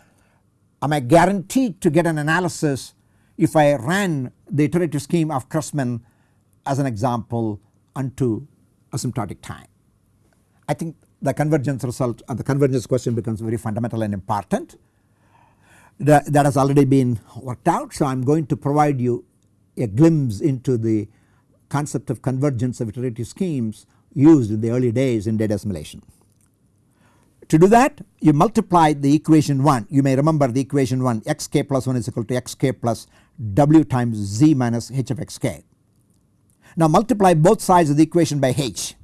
am I guaranteed to get an analysis if I ran the iterative scheme of Cressman as an example unto asymptotic time. I think the convergence result and the convergence question becomes very fundamental and important that, that has already been worked out. So I am going to provide you a glimpse into the concept of convergence of iterative schemes used in the early days in data assimilation. To do that you multiply the equation 1 you may remember the equation 1 xk plus 1 is equal to xk plus w times z minus h of xk. Now multiply both sides of the equation by h.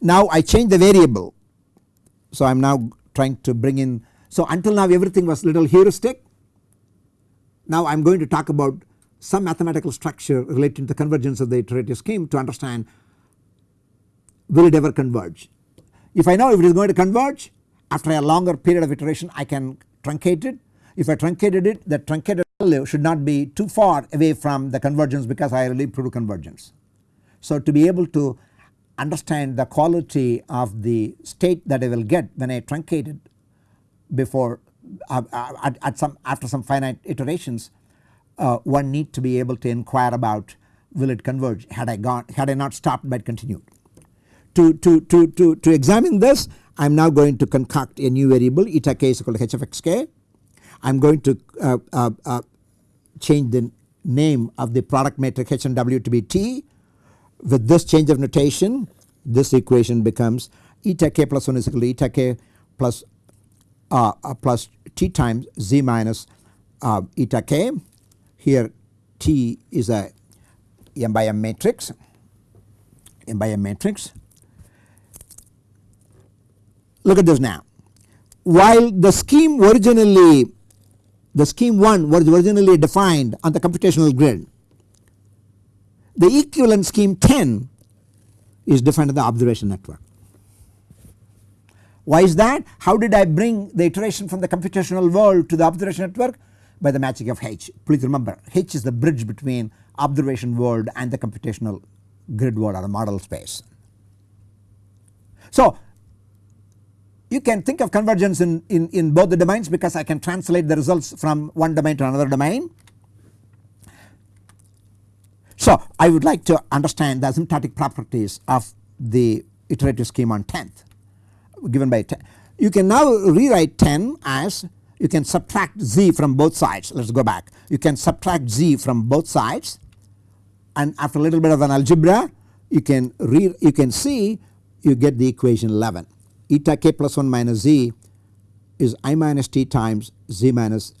Now I change the variable so I am now trying to bring in so until now everything was little heuristic. Now I am going to talk about some mathematical structure relating to the convergence of the iterative scheme to understand will it ever converge. If I know if it is going to converge after a longer period of iteration I can truncate it. If I truncated it the truncated value should not be too far away from the convergence because I already proved convergence. So to be able to understand the quality of the state that I will get when I truncate it before uh, at, at, some after some finite iterations uh, one need to be able to inquire about will it converge had I gone had I not stopped but continued to, to, to, to, to examine this I am now going to concoct a new variable eta k is equal to h of x k. I am going to uh, uh, uh, change the name of the product matrix h and w to be t. With this change of notation this equation becomes eta k plus 1 is equal to eta k plus, uh, uh, plus t times z minus uh, eta k. Here t is a m by m matrix m by m matrix. Look at this now while the scheme originally the scheme 1 was originally defined on the computational grid the equivalent scheme 10 is defined on the observation network. Why is that? How did I bring the iteration from the computational world to the observation network? By the magic of H. Please remember H is the bridge between observation world and the computational grid world or the model space. So you can think of convergence in, in, in both the domains because I can translate the results from one domain to another domain. So I would like to understand the asymptotic properties of the iterative scheme on 10th given by 10. You can now rewrite 10 as you can subtract z from both sides let us go back you can subtract z from both sides and after a little bit of an algebra you can read you can see you get the equation 11 eta k plus 1 minus z is i minus t times z minus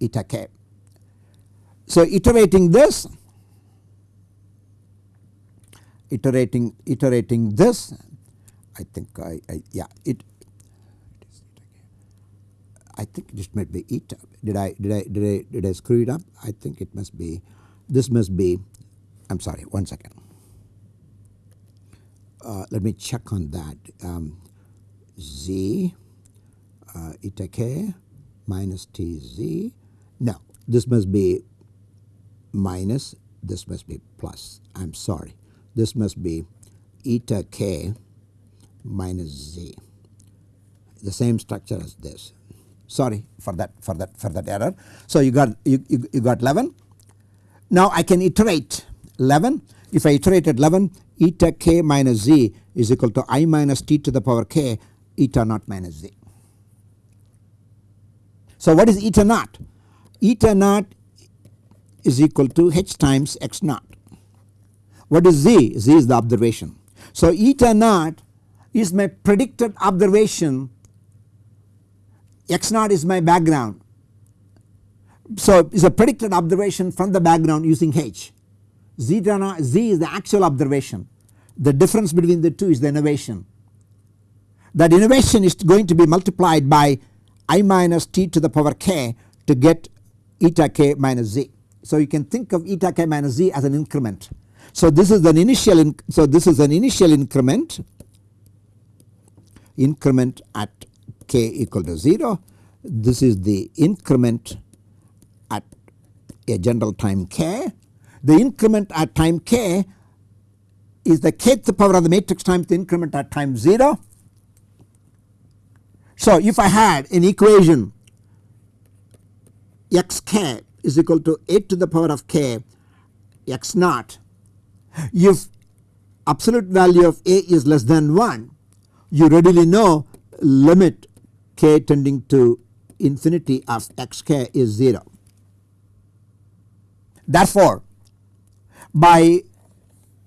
eta k. So iterating this iterating iterating this I think I, I yeah it I think this might be eta did I did I did I did I screw it up? I think it must be this must be I'm sorry one second. Uh, let me check on that. Um, z uh, eta k minus tz no this must be minus this must be plus. I'm sorry. This must be eta k minus z the same structure as this sorry for that for that for that error. So you got you, you, you got 11 now I can iterate 11 if I iterate at 11 eta k minus z is equal to i minus t to the power k eta naught minus z. So what is eta naught? Eta naught is equal to h times x naught. What is z? z is the observation. So eta naught is my predicted observation x naught is my background. So it is a predicted observation from the background using h. Zeta naught z is the actual observation the difference between the two is the innovation. That innovation is going to be multiplied by i minus t to the power k to get eta k minus z. So you can think of eta k minus z as an increment. So this is an initial so this is an initial increment increment at k equal to 0. This is the increment at a general time k. The increment at time k is the kth power of the matrix times the increment at time 0. So if I had an equation xk is equal to 8 to the power of k x naught if absolute value of a is less than 1 you readily know limit k tending to infinity of xk is 0. Therefore by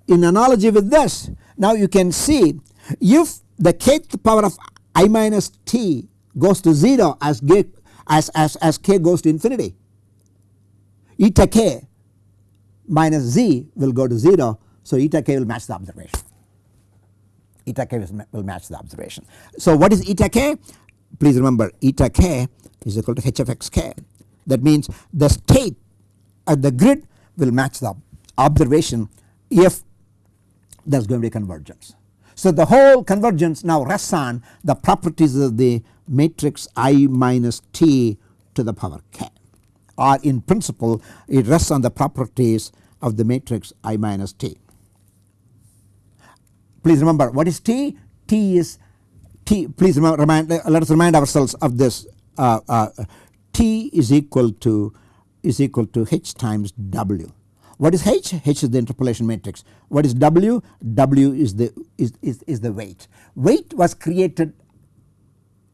in analogy with this now you can see if the kth power of i minus t goes to 0 as, k, as, as, as k goes to infinity eta k minus z will go to 0 so eta k will match the observation eta k will match the observation. So what is eta k? Please remember eta k is equal to h of x k that means the state at the grid will match the observation if there is going to be convergence. So the whole convergence now rests on the properties of the matrix I minus t to the power k or in principle it rests on the properties of the matrix I minus t. Please remember what is T? T is T please remind let us remind ourselves of this uh, uh, T is equal to is equal to H times W. What is H? H is the interpolation matrix. What is W? W is the is, is, is the weight. Weight was created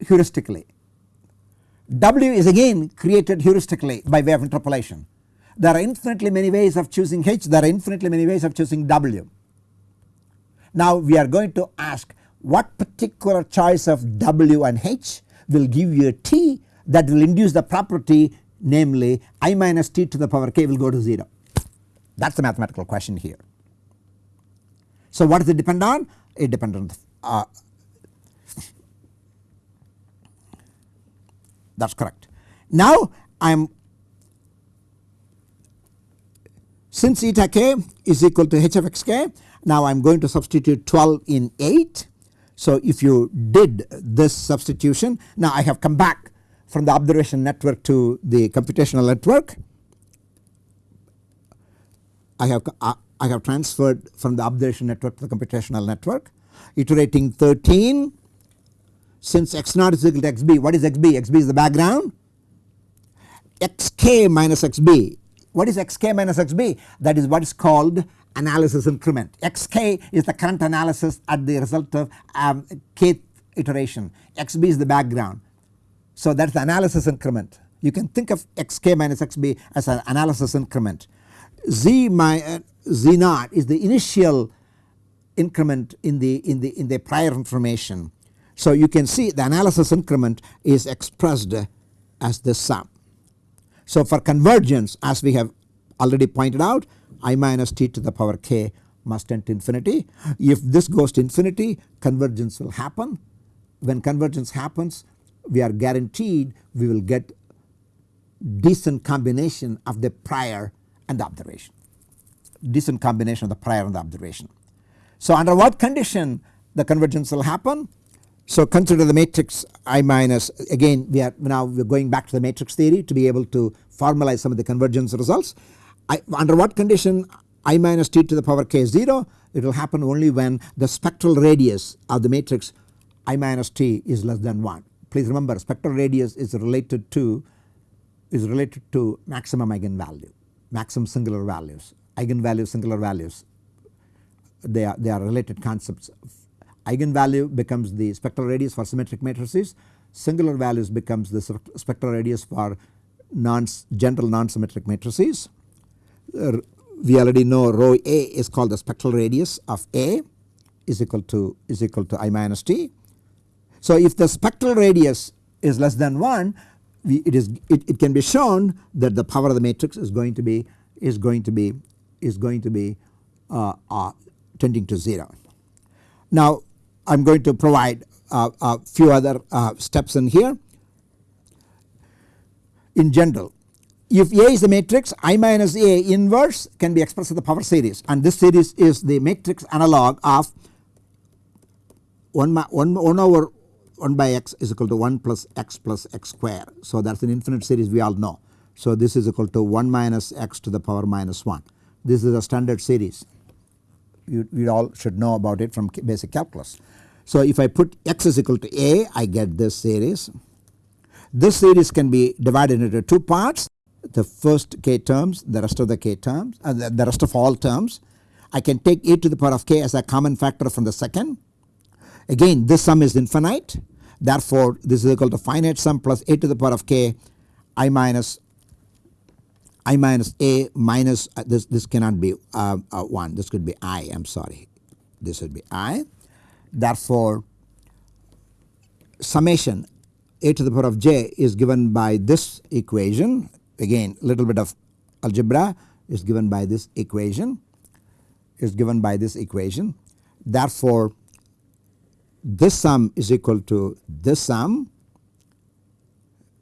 heuristically. W is again created heuristically by way of interpolation. There are infinitely many ways of choosing H, there are infinitely many ways of choosing W. Now we are going to ask what particular choice of W and H will give you a T that will induce the property namely I minus T to the power k will go to 0. that is the mathematical question here. So what does it depend on? It depends on uh, that is correct. Now I am since eta k is equal to h of x k now I am going to substitute 12 in 8. So if you did this substitution now I have come back from the observation network to the computational network. I have uh, I have transferred from the observation network to the computational network. Iterating 13 since x naught is equal to xb what is xb xb is the background. Xk minus xb what is xk minus xb that is what is called analysis increment. Xk is the current analysis at the result of um, kth iteration. Xb is the background. So that is the analysis increment. You can think of xk minus xb as an analysis increment. Z my uh, z naught is the initial increment in the in the in the prior information. So you can see the analysis increment is expressed as the sum. So for convergence as we have already pointed out i minus t to the power k must tend to infinity. If this goes to infinity convergence will happen. When convergence happens we are guaranteed we will get decent combination of the prior and the observation decent combination of the prior and the observation. So under what condition the convergence will happen? So consider the matrix I minus again we are now we are going back to the matrix theory to be able to formalize some of the convergence results. I, under what condition I minus t to the power k is 0 it will happen only when the spectral radius of the matrix I minus t is less than 1. Please remember spectral radius is related to is related to maximum eigenvalue maximum singular values eigenvalues singular values they are, they are related concepts. Eigenvalue becomes the spectral radius for symmetric matrices, singular values becomes the spectral radius for non general non-symmetric matrices. We already know rho a is called the spectral radius of A is equal to is equal to i minus t. So if the spectral radius is less than 1 we, it is it, it can be shown that the power of the matrix is going to be is going to be is going to be uh, uh, tending to 0. Now I am going to provide a few other uh, steps in here. In general if A is the matrix I minus A inverse can be expressed as the power series and this series is the matrix analog of 1, 1, 1 over 1 by x is equal to 1 plus x plus x square. So that is an infinite series we all know. So this is equal to 1 minus x to the power minus 1. This is a standard series you, we all should know about it from basic calculus. So if I put x is equal to a I get this series. This series can be divided into two parts the first k terms the rest of the k terms uh, the rest of all terms. I can take a to the power of k as a common factor from the second. Again this sum is infinite. Therefore this is equal to finite sum plus a to the power of k i minus i minus a minus uh, this this cannot be uh, uh, 1 this could be i. I am sorry. This would be i. Therefore summation a to the power of j is given by this equation again little bit of algebra is given by this equation is given by this equation therefore this sum is equal to this sum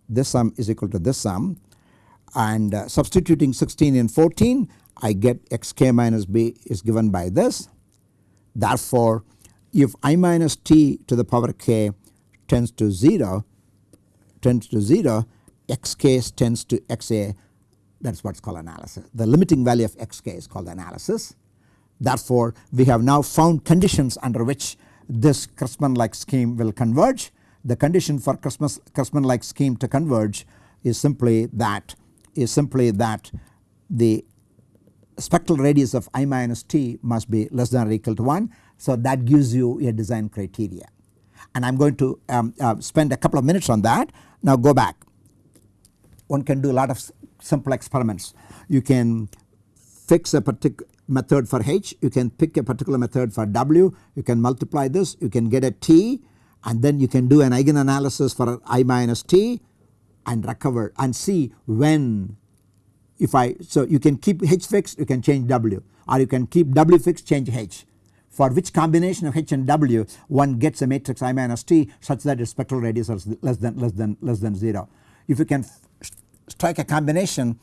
this sum is equal to this sum and uh, substituting 16 and 14 I get xk minus b is given by this. Therefore if i minus t to the power k tends to 0 tends to 0 xk tends to xa that is what is called analysis. The limiting value of xk is called analysis. Therefore we have now found conditions under which this Cressman like scheme will converge. The condition for Cressman like scheme to converge is simply that is simply that the spectral radius of i minus t must be less than or equal to 1. So that gives you a design criteria and I am going to um, uh, spend a couple of minutes on that. Now go back one can do a lot of simple experiments. You can fix a particular method for h, you can pick a particular method for w, you can multiply this, you can get a t and then you can do an eigen analysis for i minus t and recover and see when if I so you can keep H fixed you can change W or you can keep W fixed change H for which combination of H and W one gets a matrix I minus T such that its spectral radius is less than less than less than 0. If you can strike a combination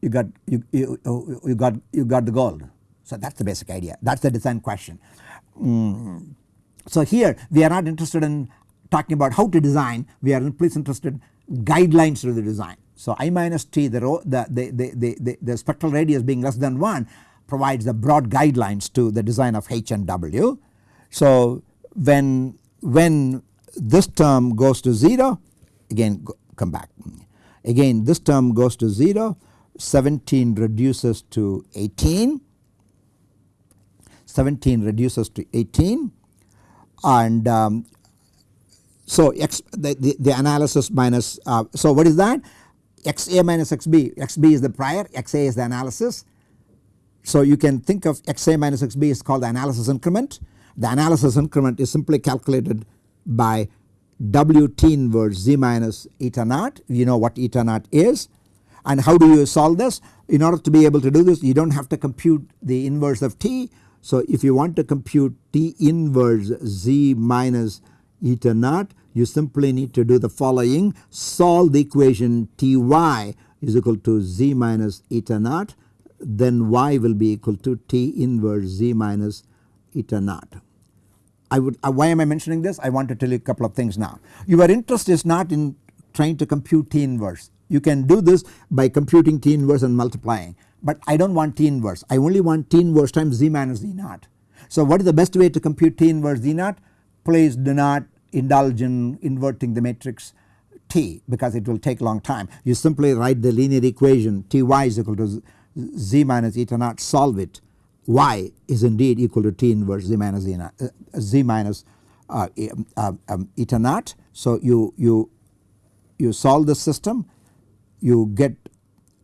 you got you, you, you got you got the gold. So that is the basic idea that is the design question. Mm. So here we are not interested in talking about how to design we are please interested guidelines to the design. So I minus T the, the, the, the, the, the spectral radius being less than 1 provides the broad guidelines to the design of H and W. So when, when this term goes to 0 again go, come back again this term goes to 0 17 reduces to 18 17 reduces to 18 and um, so x the, the, the analysis minus uh, so what is that? Xa minus xb xb is the prior. Xa is the analysis. So you can think of xa minus xb is called the analysis increment. The analysis increment is simply calculated by wt inverse z minus eta naught. You know what eta naught is. And how do you solve this? In order to be able to do this you do not have to compute the inverse of t. So if you want to compute t inverse z minus eta naught you simply need to do the following. Solve the equation Ty is equal to z minus eta naught. Then y will be equal to T inverse z minus eta naught. I would uh, why am I mentioning this I want to tell you a couple of things now. Your interest is not in trying to compute T inverse you can do this by computing T inverse and multiplying but I do not want T inverse I only want T inverse times z minus z naught. So what is the best way to compute T inverse z naught please do not indulge in inverting the matrix T because it will take long time. You simply write the linear equation Ty is equal to z minus eta naught solve it y is indeed equal to T inverse z minus z, uh, z minus uh, uh, um, eta naught. So you, you, you solve the system you get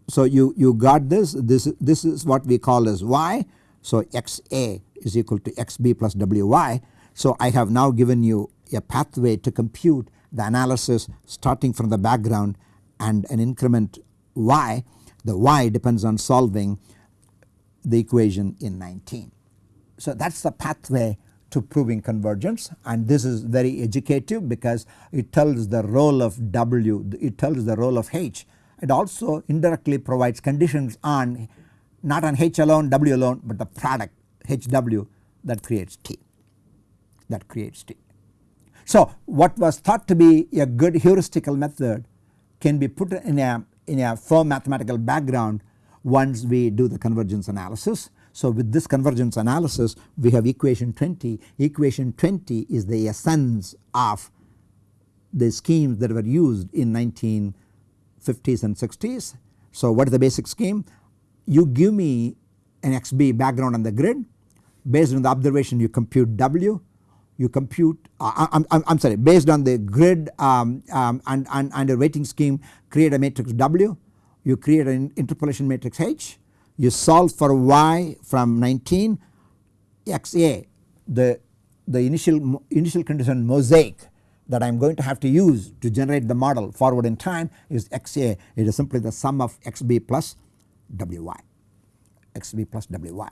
so you, you got this this this is what we call as y. So xa is equal to xb plus wy. So I have now given you a pathway to compute the analysis starting from the background and an increment y. The y depends on solving the equation in 19. So that is the pathway to proving convergence and this is very educative because it tells the role of W, it tells the role of H. It also indirectly provides conditions on not on H alone, W alone but the product HW that creates T that creates T. So what was thought to be a good heuristical method can be put in a, in a firm mathematical background once we do the convergence analysis. So with this convergence analysis we have equation 20, equation 20 is the essence of the schemes that were used in 1950s and 60s. So what is the basic scheme? You give me an XB background on the grid based on the observation you compute W you compute uh, I, am sorry based on the grid um, um, and, and, and a weighting scheme create a matrix W you create an interpolation matrix H. You solve for y from 19 xa the, the initial, initial condition mosaic that I am going to have to use to generate the model forward in time is xa it is simply the sum of xb plus wy xb plus wy.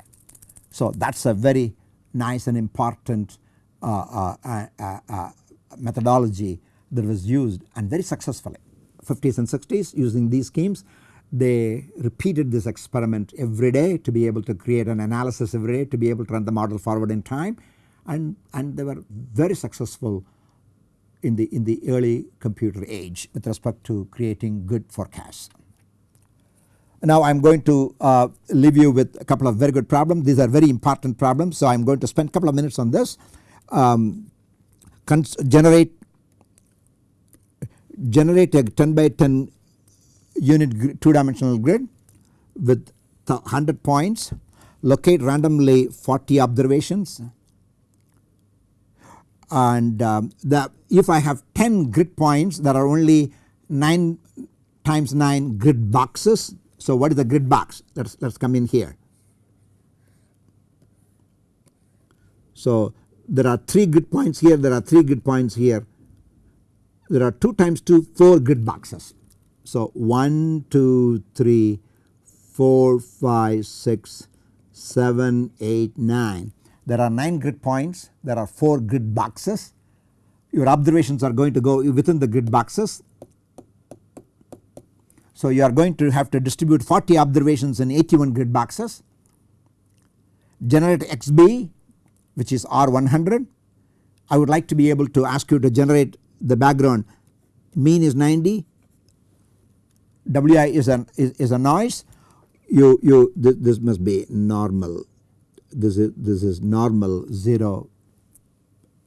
So that is a very nice and important uh, uh, uh, methodology that was used and very successfully. 50s and 60s using these schemes they repeated this experiment every day to be able to create an analysis every day to be able to run the model forward in time. And, and they were very successful in the in the early computer age with respect to creating good forecasts. Now I am going to uh, leave you with a couple of very good problems. These are very important problems so I am going to spend a couple of minutes on this. Um, generate generate a 10 by 10 unit 2 dimensional grid with 100 points locate randomly 40 observations and um, the if I have 10 grid points there are only 9 times 9 grid boxes. So what is the grid box let us let us come in here. So there are 3 grid points here there are 3 grid points here there are 2 times 2 4 grid boxes. So 1, 2, 3, 4, 5, 6, 7, 8, 9. There are 9 grid points, there are 4 grid boxes. Your observations are going to go within the grid boxes. So you are going to have to distribute 40 observations in 81 grid boxes, generate XB which is R100. I would like to be able to ask you to generate the background mean is 90, Wi is an is, is a noise. You you th this must be normal. This is this is normal 0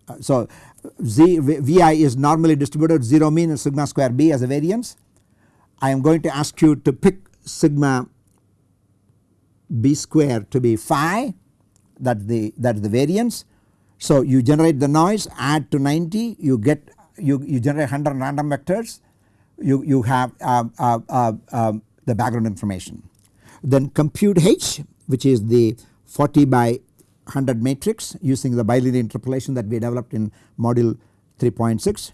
uh, so Z, Vi is normally distributed. 0 mean and sigma square b as a variance. I am going to ask you to pick sigma b square to be phi. That the that is the variance. So you generate the noise. Add to 90 you get you, you generate 100 random vectors you, you have uh, uh, uh, um, the background information. Then compute H which is the 40 by 100 matrix using the bilinear interpolation that we developed in module 3.6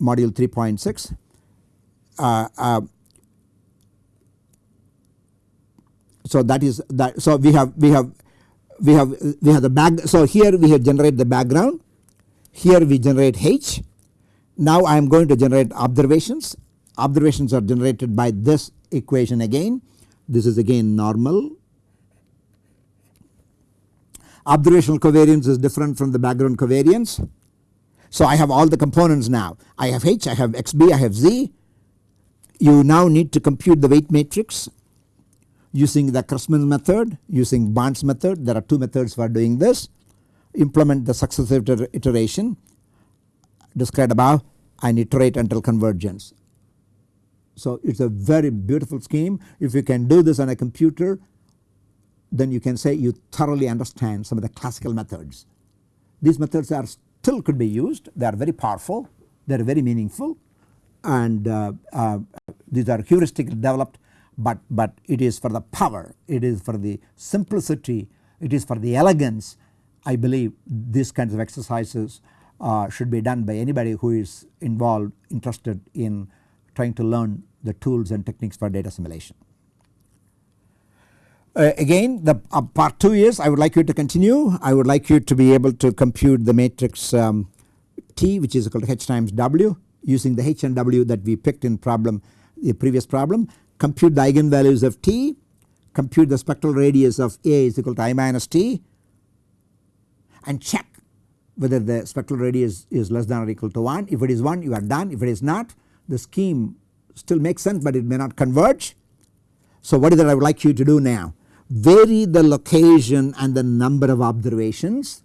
module 3.6 uh, uh, so that is that so we have we have we have we have the back so here we have generate the background. Here we generate H now I am going to generate observations. Observations are generated by this equation again. This is again normal. Observational covariance is different from the background covariance. So I have all the components now. I have H, I have XB, I have Z. You now need to compute the weight matrix using the Cressman method using Barnes's method. There are two methods for doing this. Implement the successive iteration described above and iterate until convergence. So it is a very beautiful scheme. If you can do this on a computer then you can say you thoroughly understand some of the classical methods. These methods are still could be used. They are very powerful. They are very meaningful. And uh, uh, these are heuristically developed but, but it is for the power. It is for the simplicity. It is for the elegance. I believe these kinds of exercises uh, should be done by anybody who is involved interested in trying to learn the tools and techniques for data assimilation. Uh, again the uh, part 2 is I would like you to continue. I would like you to be able to compute the matrix um, T which is equal to H times W using the H and W that we picked in problem the previous problem. Compute the eigenvalues of T. Compute the spectral radius of A is equal to I minus T. And check whether the spectral radius is less than or equal to 1 if it is 1 you are done if it is not the scheme still makes sense but it may not converge. So what is it I would like you to do now vary the location and the number of observations.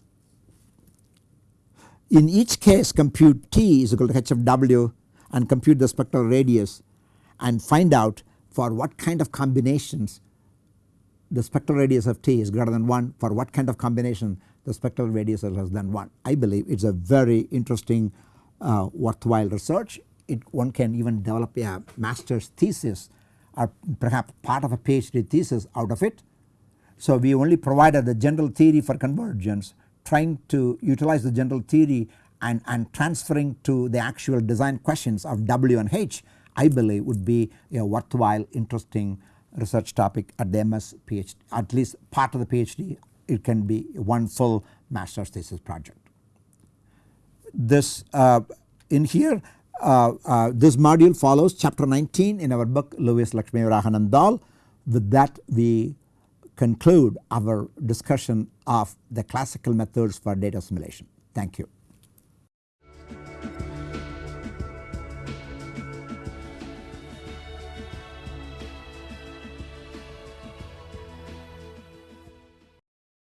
In each case compute T is equal to h of w and compute the spectral radius and find out for what kind of combinations the spectral radius of T is greater than 1 for what kind of combination the spectral radius is less than 1. I believe it is a very interesting uh, worthwhile research. It one can even develop a master's thesis or perhaps part of a PhD thesis out of it so we only provided the general theory for convergence trying to utilize the general theory and, and transferring to the actual design questions of W and H I believe would be a worthwhile interesting research topic at the MS PhD at least part of the PhD it can be one full master's thesis project. This uh, in here uh, uh, this module follows chapter 19 in our book Lewis Lakshmivarahan and Dhall with that we conclude our discussion of the classical methods for data assimilation. Thank you.